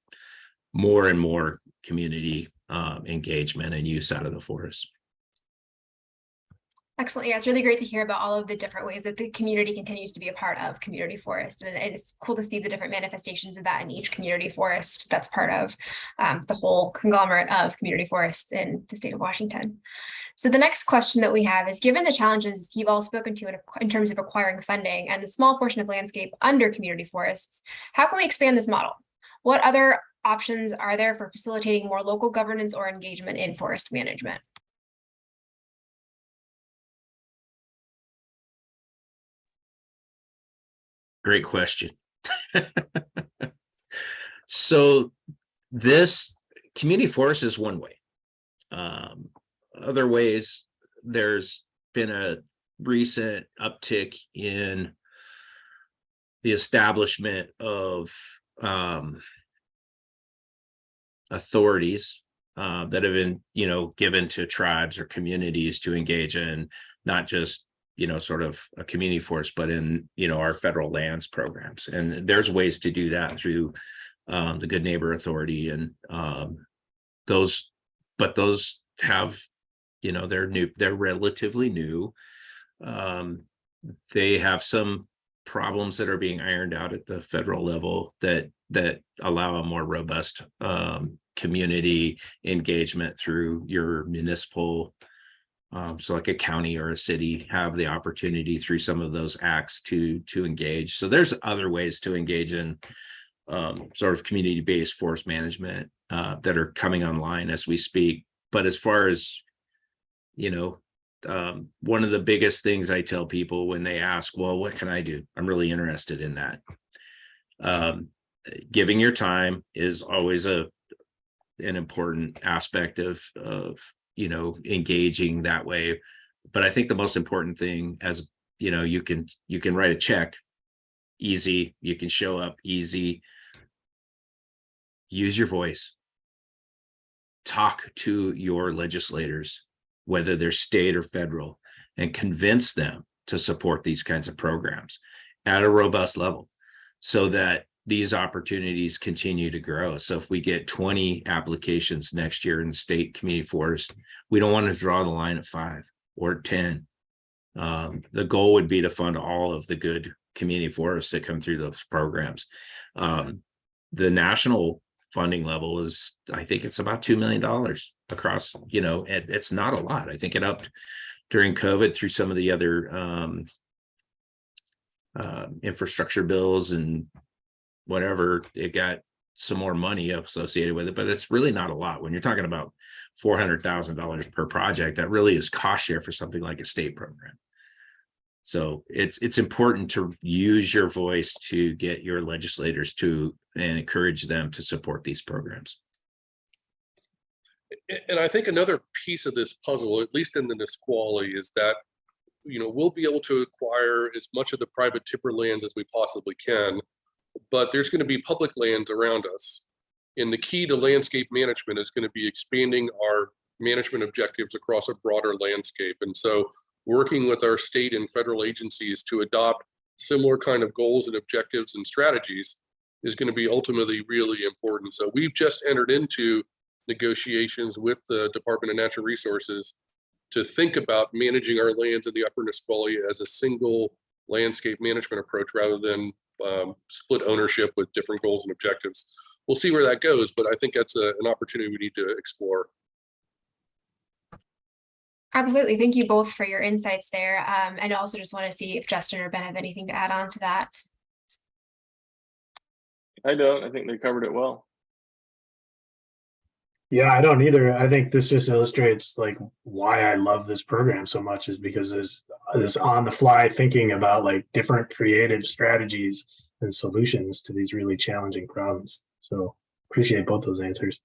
more and more community um, engagement and use out of the forest Excellent. Yeah, it's really great to hear about all of the different ways that the community continues to be a part of community forest. And it's cool to see the different manifestations of that in each community forest that's part of um, the whole conglomerate of community forests in the state of Washington. So the next question that we have is, given the challenges you've all spoken to in, in terms of acquiring funding and the small portion of landscape under community forests, how can we expand this model? What other options are there for facilitating more local governance or engagement in forest management? Great question. so this community forest is one way. Um, other ways, there's been a recent uptick in the establishment of um, authorities uh, that have been, you know, given to tribes or communities to engage in not just you know, sort of a community forest, but in, you know, our federal lands programs. And there's ways to do that through um, the Good Neighbor Authority and um, those, but those have, you know, they're new, they're relatively new. Um, they have some problems that are being ironed out at the federal level that that allow a more robust um, community engagement through your municipal um, so like a county or a city have the opportunity through some of those acts to to engage. So there's other ways to engage in um, sort of community-based forest management uh, that are coming online as we speak. But as far as, you know, um, one of the biggest things I tell people when they ask, well, what can I do? I'm really interested in that. Um, giving your time is always a an important aspect of of you know, engaging that way. But I think the most important thing as, you know, you can, you can write a check easy, you can show up easy, use your voice, talk to your legislators, whether they're state or federal, and convince them to support these kinds of programs at a robust level so that these opportunities continue to grow. So if we get 20 applications next year in state community forest, we don't want to draw the line at five or 10. Um, the goal would be to fund all of the good community forests that come through those programs. Um, the national funding level is, I think it's about $2 million across, you know, it, it's not a lot. I think it upped during COVID through some of the other um, uh, infrastructure bills and whatever, it got some more money associated with it, but it's really not a lot. When you're talking about four hundred thousand dollars per project, that really is cost share for something like a state program. So it's it's important to use your voice to get your legislators to and encourage them to support these programs. And I think another piece of this puzzle, at least in the Nisqually, is that you know we'll be able to acquire as much of the private timber lands as we possibly can but there's going to be public lands around us. And the key to landscape management is going to be expanding our management objectives across a broader landscape. And so working with our state and federal agencies to adopt similar kind of goals and objectives and strategies is going to be ultimately really important. So we've just entered into negotiations with the Department of Natural Resources to think about managing our lands in the upper Nisqually as a single landscape management approach rather than um, split ownership with different goals and objectives. We'll see where that goes, but I think that's a, an opportunity we need to explore. Absolutely. Thank you both for your insights there. Um, and also just want to see if Justin or Ben have anything to add on to that. I don't. I think they covered it well. Yeah, I don't either. I think this just illustrates like why I love this program so much is because there's this on the fly thinking about like different creative strategies and solutions to these really challenging problems. So appreciate both those answers.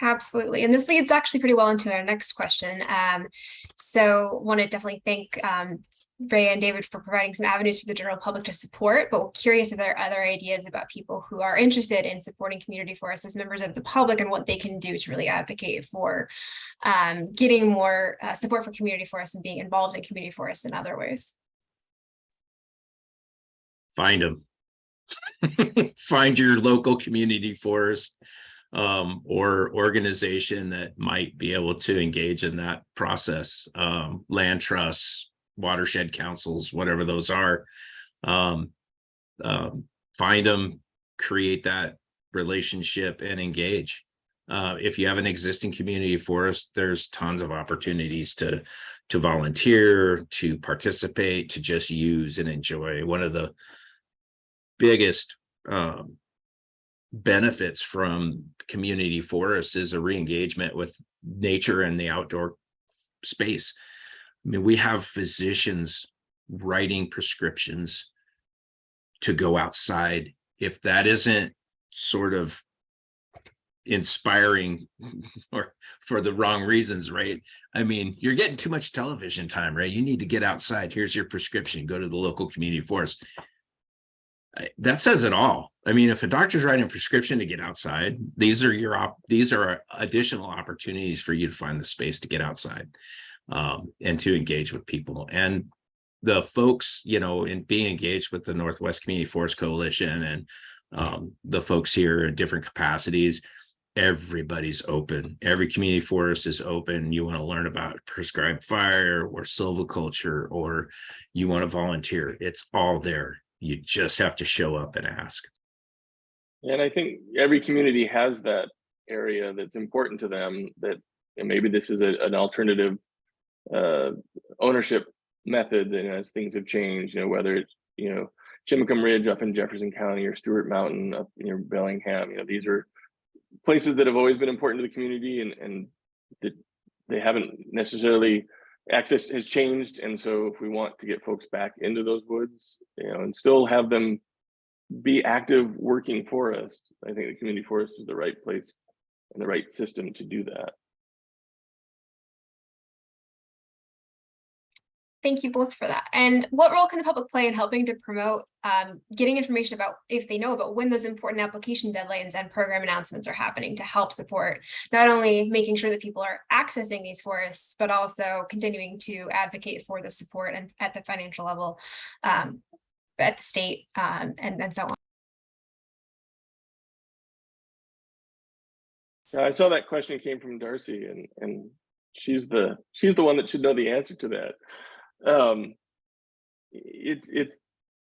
Absolutely. And this leads actually pretty well into our next question. Um, so want to definitely thank um, Ray and David for providing some avenues for the general public to support, but we're curious if there are other ideas about people who are interested in supporting community forests as members of the public and what they can do to really advocate for um, getting more uh, support for community forests and being involved in community forests in other ways. Find them. (laughs) Find your local community forest. um, or organization that might be able to engage in that process, um, land trusts, watershed councils, whatever those are. Um, um, find them, create that relationship and engage. Uh, if you have an existing community forest, there's tons of opportunities to to volunteer, to participate, to just use and enjoy. One of the biggest um, benefits from community forests is a re-engagement with nature and the outdoor space. I mean, we have physicians writing prescriptions to go outside. If that isn't sort of inspiring (laughs) or for the wrong reasons, right? I mean, you're getting too much television time, right? You need to get outside. Here's your prescription. Go to the local community forest. That says it all. I mean, if a doctor's writing a prescription to get outside, these are your op, these are additional opportunities for you to find the space to get outside um, and to engage with people. And the folks, you know, in being engaged with the Northwest Community Forest Coalition and um, the folks here in different capacities, everybody's open. Every community forest is open. You want to learn about prescribed fire or silviculture, or you want to volunteer. It's all there. You just have to show up and ask. And I think every community has that area that's important to them that maybe this is a, an alternative uh, ownership method and as things have changed, you know, whether it's, you know, Chimacum Ridge up in Jefferson County or Stewart Mountain up near Bellingham, you know, these are places that have always been important to the community and, and that they haven't necessarily access has changed. And so if we want to get folks back into those woods, you know, and still have them be active working forest, I think the community forest is the right place and the right system to do that. Thank you both for that. And what role can the public play in helping to promote um, getting information about if they know about when those important application deadlines and program announcements are happening to help support not only making sure that people are accessing these forests, but also continuing to advocate for the support and at the financial level um, at the state um, and, and so on. Yeah, I saw that question came from Darcy and, and she's the, she's the one that should know the answer to that. Um, it's, it's,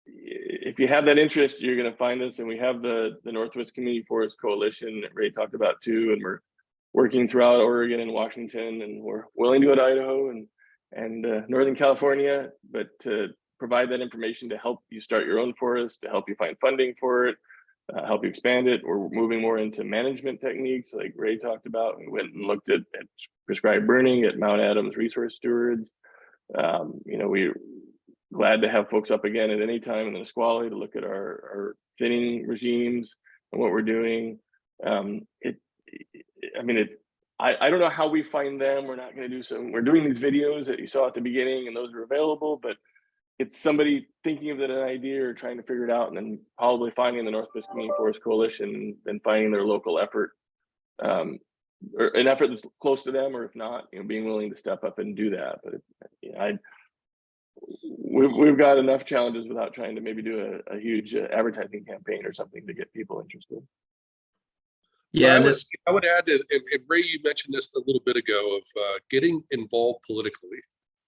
if you have that interest, you're gonna find us and we have the, the Northwest Community Forest Coalition that Ray talked about too, and we're working throughout Oregon and Washington and we're willing to go to Idaho and, and uh, Northern California, but to provide that information to help you start your own forest, to help you find funding for it, uh, help you expand it. We're moving more into management techniques like Ray talked about. We went and looked at, at prescribed burning at Mount Adams Resource Stewards. Um, you know, we're glad to have folks up again at any time in the Nisqually to look at our, our thinning regimes and what we're doing. Um, it, it, I mean, it, I, I don't know how we find them. We're not going to do some, we're doing these videos that you saw at the beginning and those are available, but it's somebody thinking of an idea or trying to figure it out and then probably finding the Northwest Community Forest Coalition and finding their local effort um, or an effort that's close to them, or if not, you know, being willing to step up and do that. But you know, I, we've we've got enough challenges without trying to maybe do a, a huge uh, advertising campaign or something to get people interested. Yeah, I would, I would add, that- and, and Ray, you mentioned this a little bit ago of uh, getting involved politically.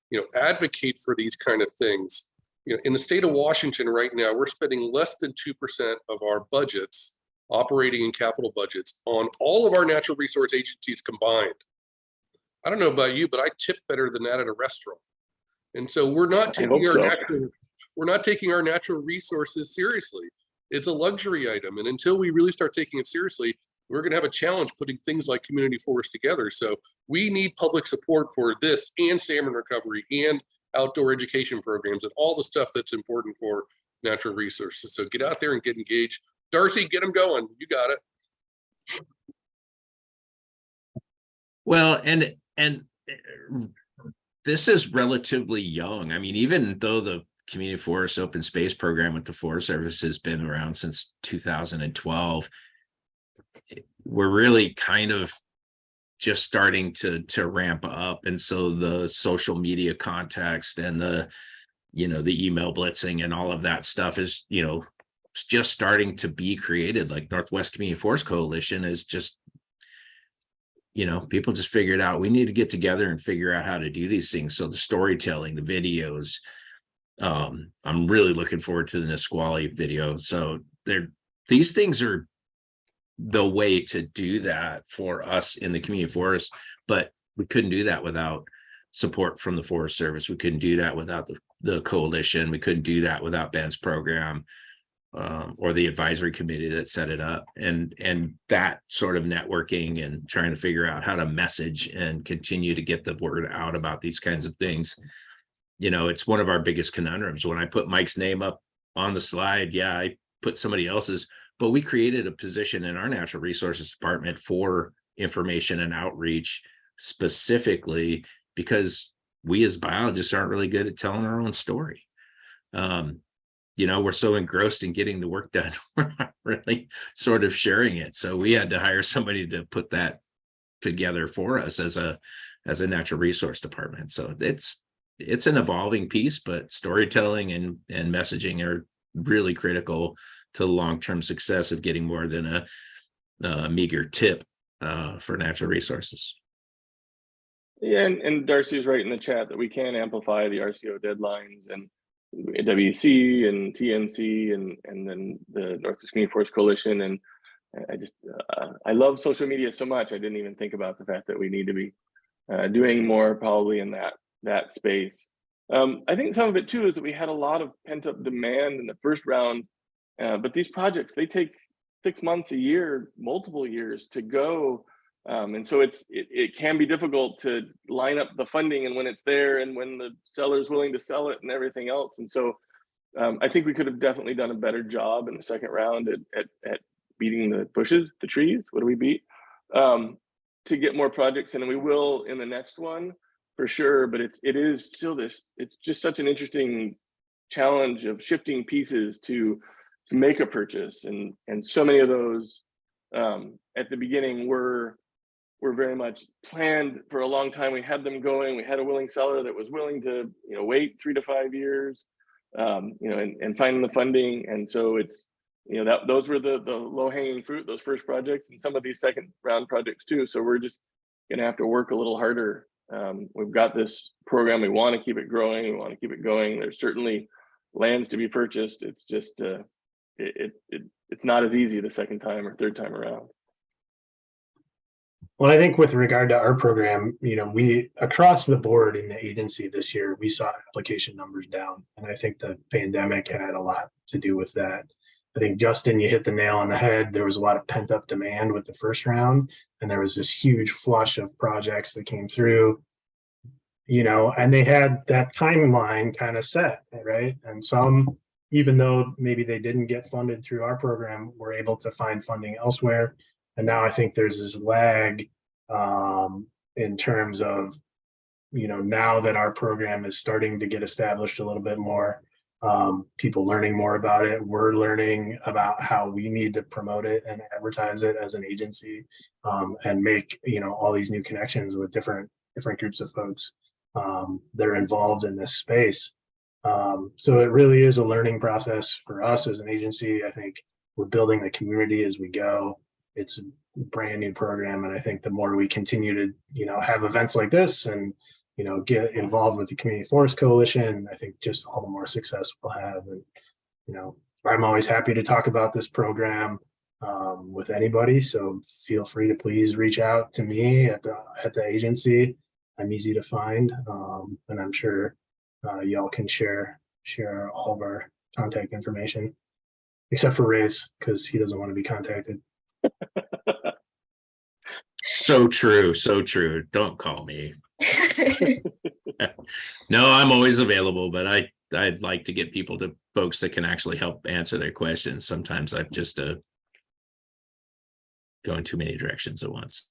You know, advocate for these kind of things. You know, in the state of Washington right now, we're spending less than two percent of our budgets, operating and capital budgets, on all of our natural resource agencies combined. I don't know about you, but I tip better than that at a restaurant. And so we're not taking our so. natural, we're not taking our natural resources seriously. It's a luxury item. And until we really start taking it seriously, we're going to have a challenge putting things like community forest together. So we need public support for this and salmon recovery and outdoor education programs and all the stuff that's important for natural resources. So get out there and get engaged. Darcy, get them going. You got it. well, and, and uh, this is relatively young. I mean, even though the community forest open space program with the Forest Service has been around since 2012, we're really kind of just starting to to ramp up and so the social media context and the you know the email blitzing and all of that stuff is you know just starting to be created like northwest community forest coalition is just you know, people just figured out we need to get together and figure out how to do these things. So the storytelling, the videos, um, I'm really looking forward to the Nisqually video. So there, these things are the way to do that for us in the community forest, but we couldn't do that without support from the Forest Service. We couldn't do that without the, the coalition. We couldn't do that without Ben's program um, or the advisory committee that set it up. And and that sort of networking and trying to figure out how to message and continue to get the word out about these kinds of things you know it's one of our biggest conundrums. When i put mike's name up on the slide yeah i put somebody else's but we created a position in our natural resources department for information and outreach specifically because we as biologists aren't really good at telling our own story. Um, you know, we're so engrossed in getting the work done, (laughs) we're not really sort of sharing it. So we had to hire somebody to put that together for us as a as a natural resource department. So it's it's an evolving piece, but storytelling and and messaging are really critical to the long-term success of getting more than a, a meager tip uh, for natural resources. Yeah, and, and Darcy is right in the chat that we can amplify the RCO deadlines and WC and TNC and and then the Northwest Community Forest Coalition and I just uh, I love social media so much I didn't even think about the fact that we need to be uh, doing more probably in that that space. Um, I think some of it too is that we had a lot of pent up demand in the first round, uh, but these projects they take six months, a year, multiple years to go um, and so it's it, it can be difficult to line up the funding and when it's there and when the seller is willing to sell it and everything else. And so um, I think we could have definitely done a better job in the second round at, at, at beating the bushes, the trees. What do we beat? Um, to get more projects and we will in the next one for sure. But it's it is still this. It's just such an interesting challenge of shifting pieces to to make a purchase, and and so many of those um, at the beginning were were very much planned for a long time. We had them going. We had a willing seller that was willing to, you know, wait three to five years, um, you know, and, and finding the funding. And so it's, you know, that those were the the low hanging fruit, those first projects, and some of these second round projects too. So we're just going to have to work a little harder. Um, we've got this program. We want to keep it growing. We want to keep it going. There's certainly lands to be purchased. It's just uh, it, it, it it's not as easy the second time or third time around. Well, I think with regard to our program, you know, we across the board in the agency this year, we saw application numbers down. And I think the pandemic had a lot to do with that. I think Justin, you hit the nail on the head. There was a lot of pent up demand with the first round, and there was this huge flush of projects that came through, you know, and they had that timeline kind of set, right? And some, even though maybe they didn't get funded through our program, were able to find funding elsewhere and now I think there's this lag um, in terms of, you know, now that our program is starting to get established a little bit more, um, people learning more about it. We're learning about how we need to promote it and advertise it as an agency um, and make, you know, all these new connections with different different groups of folks um, that are involved in this space. Um, so it really is a learning process for us as an agency. I think we're building the community as we go it's a brand new program. And I think the more we continue to, you know, have events like this and, you know, get involved with the Community Forest Coalition, I think just all the more success we'll have. And, you know, I'm always happy to talk about this program um, with anybody. So feel free to please reach out to me at the at the agency. I'm easy to find, um, and I'm sure uh, y'all can share share all of our contact information, except for Ray's because he doesn't want to be contacted (laughs) so true. So true. Don't call me. (laughs) no, I'm always available, but I, I'd like to get people to folks that can actually help answer their questions. Sometimes I've just uh, going too many directions at once.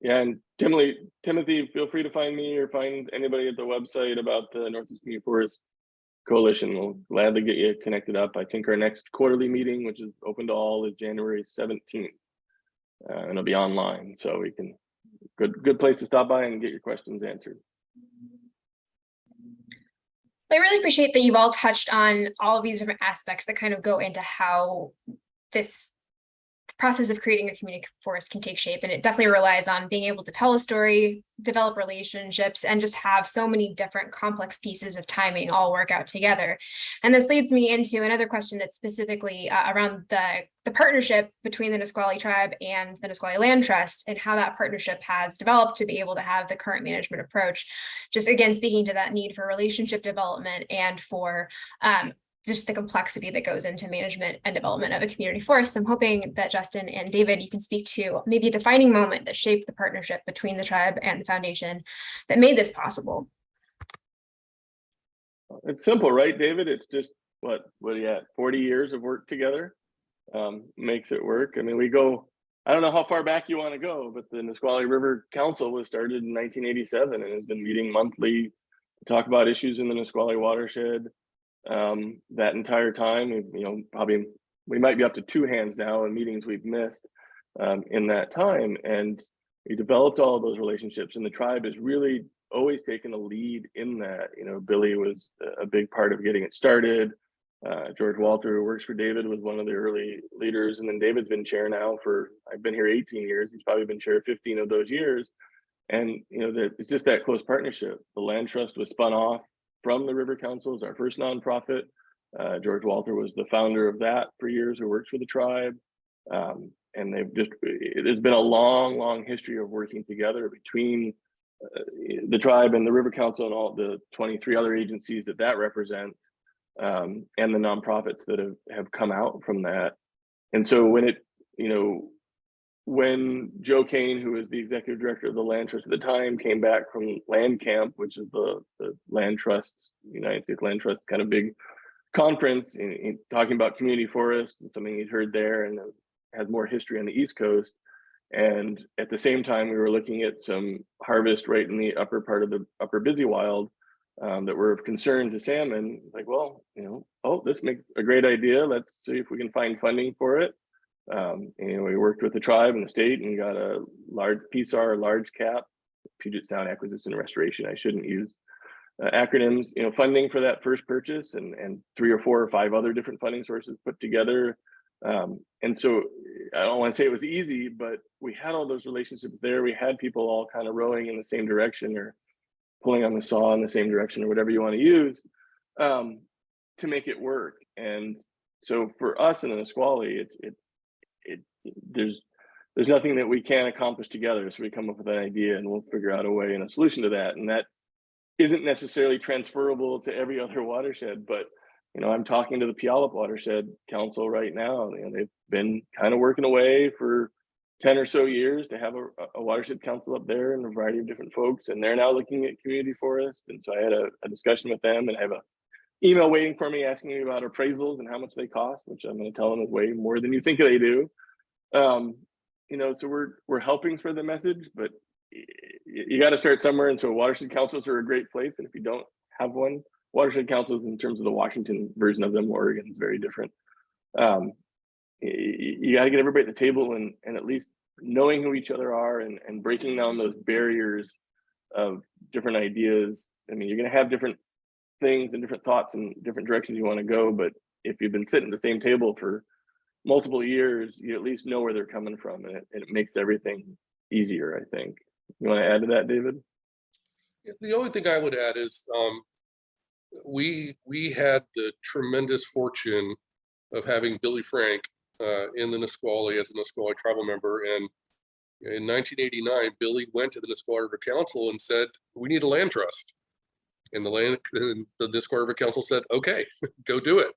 Yeah, and Timothy, Timothy, feel free to find me or find anybody at the website about the Northeast Community Forest Coalition. We'll gladly get you connected up. I think our next quarterly meeting, which is open to all, is January 17th. Uh, and it'll be online, so we can good good place to stop by and get your questions answered. I really appreciate that you've all touched on all of these different aspects that kind of go into how this process of creating a community forest can take shape. And it definitely relies on being able to tell a story, develop relationships, and just have so many different complex pieces of timing all work out together. And this leads me into another question that's specifically uh, around the, the partnership between the Nisqually tribe and the Nisqually Land Trust and how that partnership has developed to be able to have the current management approach. Just again, speaking to that need for relationship development and for um, just the complexity that goes into management and development of a community forest. I'm hoping that Justin and David, you can speak to maybe a defining moment that shaped the partnership between the tribe and the foundation that made this possible. It's simple, right, David? It's just what, what at, 40 years of work together? Um, makes it work. I mean, we go, I don't know how far back you want to go, but the Nisqually River Council was started in 1987 and has been meeting monthly to talk about issues in the Nisqually watershed. Um, that entire time, you know, probably we might be up to two hands now in meetings we've missed um, in that time. And we developed all of those relationships and the tribe has really always taken a lead in that. You know, Billy was a big part of getting it started. Uh, George Walter, who works for David, was one of the early leaders. And then David's been chair now for, I've been here 18 years. He's probably been chair 15 of those years. And, you know, that it's just that close partnership. The land trust was spun off from the River Council as our first nonprofit. Uh, George Walter was the founder of that for years, who works for the tribe. Um, and they've just, there's been a long, long history of working together between uh, the tribe and the River Council and all the 23 other agencies that that represents um, and the nonprofits that have, have come out from that. And so when it, you know, when Joe Kane, who was the executive director of the land trust at the time, came back from Land Camp, which is the, the land trusts, United States Land Trust kind of big conference in, in talking about community forests and something he'd heard there and has more history on the East Coast. And at the same time, we were looking at some harvest right in the upper part of the upper busy wild um, that were of concern to salmon. Like, well, you know, oh, this makes a great idea. Let's see if we can find funding for it. Um, and we worked with the tribe and the state and got a large PSAR, large cap, Puget Sound Acquisition and Restoration. I shouldn't use uh, acronyms, you know, funding for that first purchase and, and three or four or five other different funding sources put together. Um, and so I don't want to say it was easy, but we had all those relationships there. We had people all kind of rowing in the same direction or pulling on the saw in the same direction or whatever you want to use um, to make it work. And so for us in the Nisqually, it, it, it, there's, there's nothing that we can't accomplish together. So we come up with an idea and we'll figure out a way and a solution to that. And that isn't necessarily transferable to every (laughs) other watershed, but you know, I'm talking to the Puyallup Watershed Council right now. You know, they've been kind of working away for 10 or so years to have a, a, watershed council up there and a variety of different folks. And they're now looking at community forest. And so I had a, a discussion with them and I have a email waiting for me asking me about appraisals and how much they cost, which I'm going to tell them is way more than you think they do. Um, you know, so we're, we're helping spread the message, but you, got to start somewhere. And so watershed councils are a great place. And if you don't have one, watershed councils in terms of the Washington version of them, Oregon is very different. Um, you, you got to get everybody at the table and, and at least knowing who each other are and, and breaking down those barriers of different ideas. I mean, you're going to have different things and different thoughts and different directions you want to go, but if you've been sitting at the same table for multiple years, you at least know where they're coming from and it, and it makes everything easier, I think. You want to add to that, David? The only thing I would add is um, we we had the tremendous fortune of having Billy Frank uh, in the Nisqually as a Nisqually tribal member. And in 1989, Billy went to the Nisqually River Council and said, we need a land trust. And the land, and the Nisqually River Council said, okay, (laughs) go do it.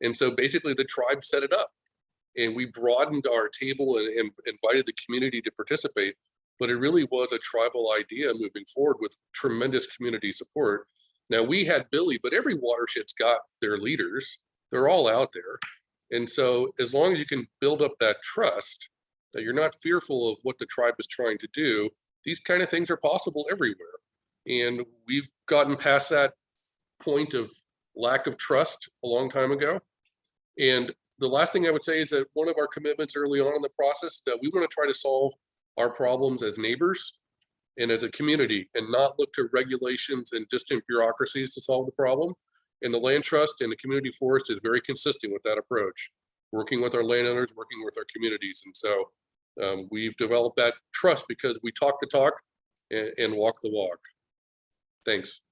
And so basically the tribe set it up and we broadened our table and, and invited the community to participate. But it really was a tribal idea moving forward with tremendous community support. Now we had Billy, but every watershed's got their leaders. They're all out there. And so as long as you can build up that trust, that you're not fearful of what the tribe is trying to do, these kind of things are possible everywhere. And we've gotten past that point of lack of trust a long time ago. And the last thing I would say is that one of our commitments early on in the process that we want to try to solve our problems as neighbors and as a community and not look to regulations and distant bureaucracies to solve the problem. And the land trust and the community forest is very consistent with that approach. working with our landowners, working with our communities. And so um, we've developed that trust because we talk the talk and, and walk the walk. Thanks.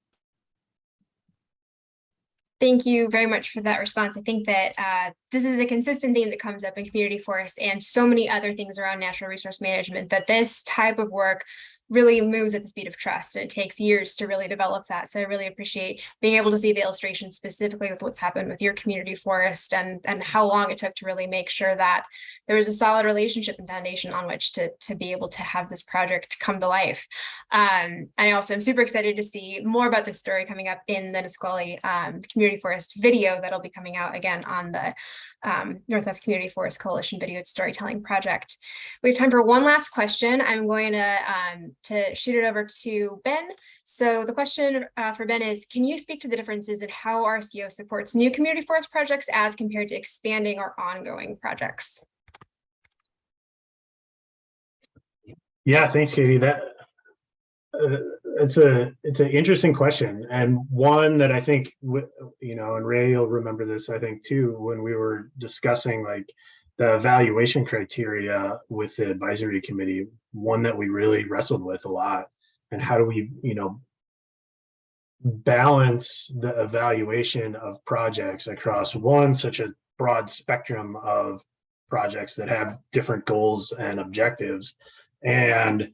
Thank you very much for that response. I think that uh, this is a consistent theme that comes up in community forests and so many other things around natural resource management that this type of work really moves at the speed of trust and it takes years to really develop that. So I really appreciate being able to see the illustration specifically with what's happened with your community forest and, and how long it took to really make sure that there was a solid relationship and foundation on which to, to be able to have this project come to life. Um, and I also am super excited to see more about this story coming up in the Nisqually um, Community Forest video that'll be coming out again on the um, Northwest Community Forest Coalition Video Storytelling Project. We have time for one last question. I'm going to, um, to shoot it over to Ben. So the question uh, for Ben is, can you speak to the differences in how RCO supports new community forest projects as compared to expanding or ongoing projects? Yeah, thanks, Katie. That uh, it's a it's an interesting question and one that I think you know, and Ray you'll remember this. I think too when we were discussing like the evaluation criteria with the advisory committee. One that we really wrestled with a lot, and how do we you know balance the evaluation of projects across one such a broad spectrum of projects that have different goals and objectives and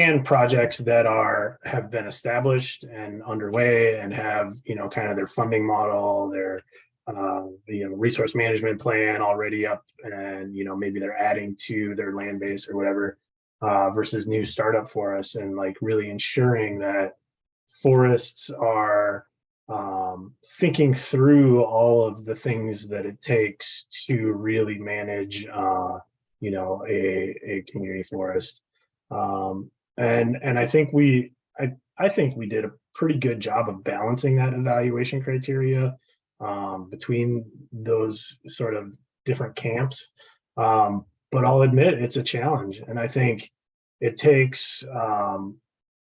and projects that are have been established and underway and have you know kind of their funding model their uh, you know resource management plan already up and you know maybe they're adding to their land base or whatever uh, versus new startup for us and like really ensuring that forests are um, thinking through all of the things that it takes to really manage uh, you know a, a community forest. Um, and and I think we I I think we did a pretty good job of balancing that evaluation criteria um, between those sort of different camps. Um, but I'll admit it's a challenge, and I think it takes um,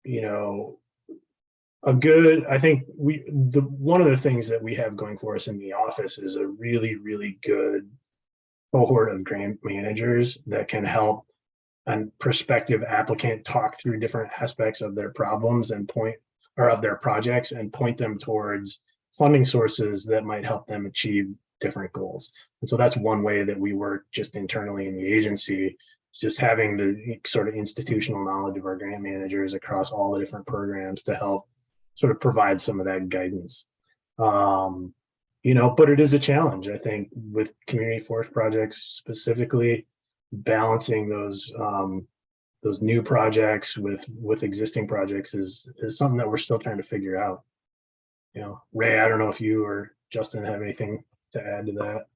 you know a good. I think we the one of the things that we have going for us in the office is a really really good cohort of grant managers that can help and prospective applicant talk through different aspects of their problems and point or of their projects and point them towards funding sources that might help them achieve different goals. And so that's one way that we work just internally in the agency, is just having the sort of institutional knowledge of our grant managers across all the different programs to help sort of provide some of that guidance. Um, you know, but it is a challenge, I think, with community forest projects specifically, balancing those um, those new projects with with existing projects is is something that we're still trying to figure out. You know, Ray, I don't know if you or Justin have anything to add to that.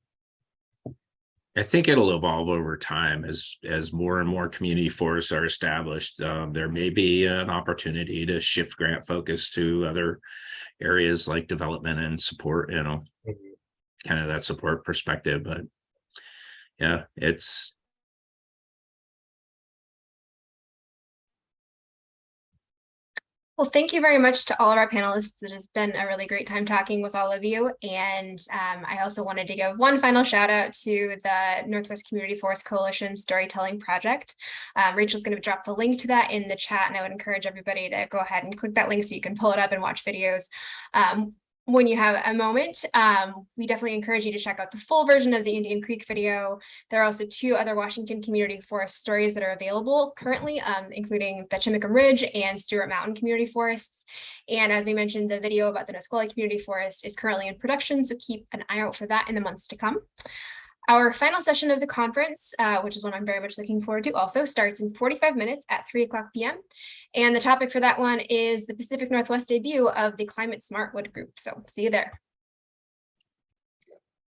I think it'll evolve over time as as more and more community forests are established. Um, there may be an opportunity to shift grant focus to other areas like development and support, you know, kind of that support perspective. But yeah, it's Well, thank you very much to all of our panelists. It has been a really great time talking with all of you. And um, I also wanted to give one final shout out to the Northwest Community Forest Coalition Storytelling Project. Um, Rachel's going to drop the link to that in the chat, and I would encourage everybody to go ahead and click that link so you can pull it up and watch videos. Um, when you have a moment, um, we definitely encourage you to check out the full version of the Indian Creek video. There are also two other Washington Community Forest stories that are available currently, um, including the Chimacum Ridge and Stewart Mountain Community Forests. And as we mentioned, the video about the Nisqually Community Forest is currently in production, so keep an eye out for that in the months to come. Our final session of the conference, uh, which is one I'm very much looking forward to also, starts in 45 minutes at 3 o'clock p.m. And the topic for that one is the Pacific Northwest debut of the Climate Smart Wood Group. So see you there.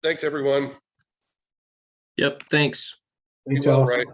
Thanks, everyone. Yep, thanks. Thanks Be well, all. Ray.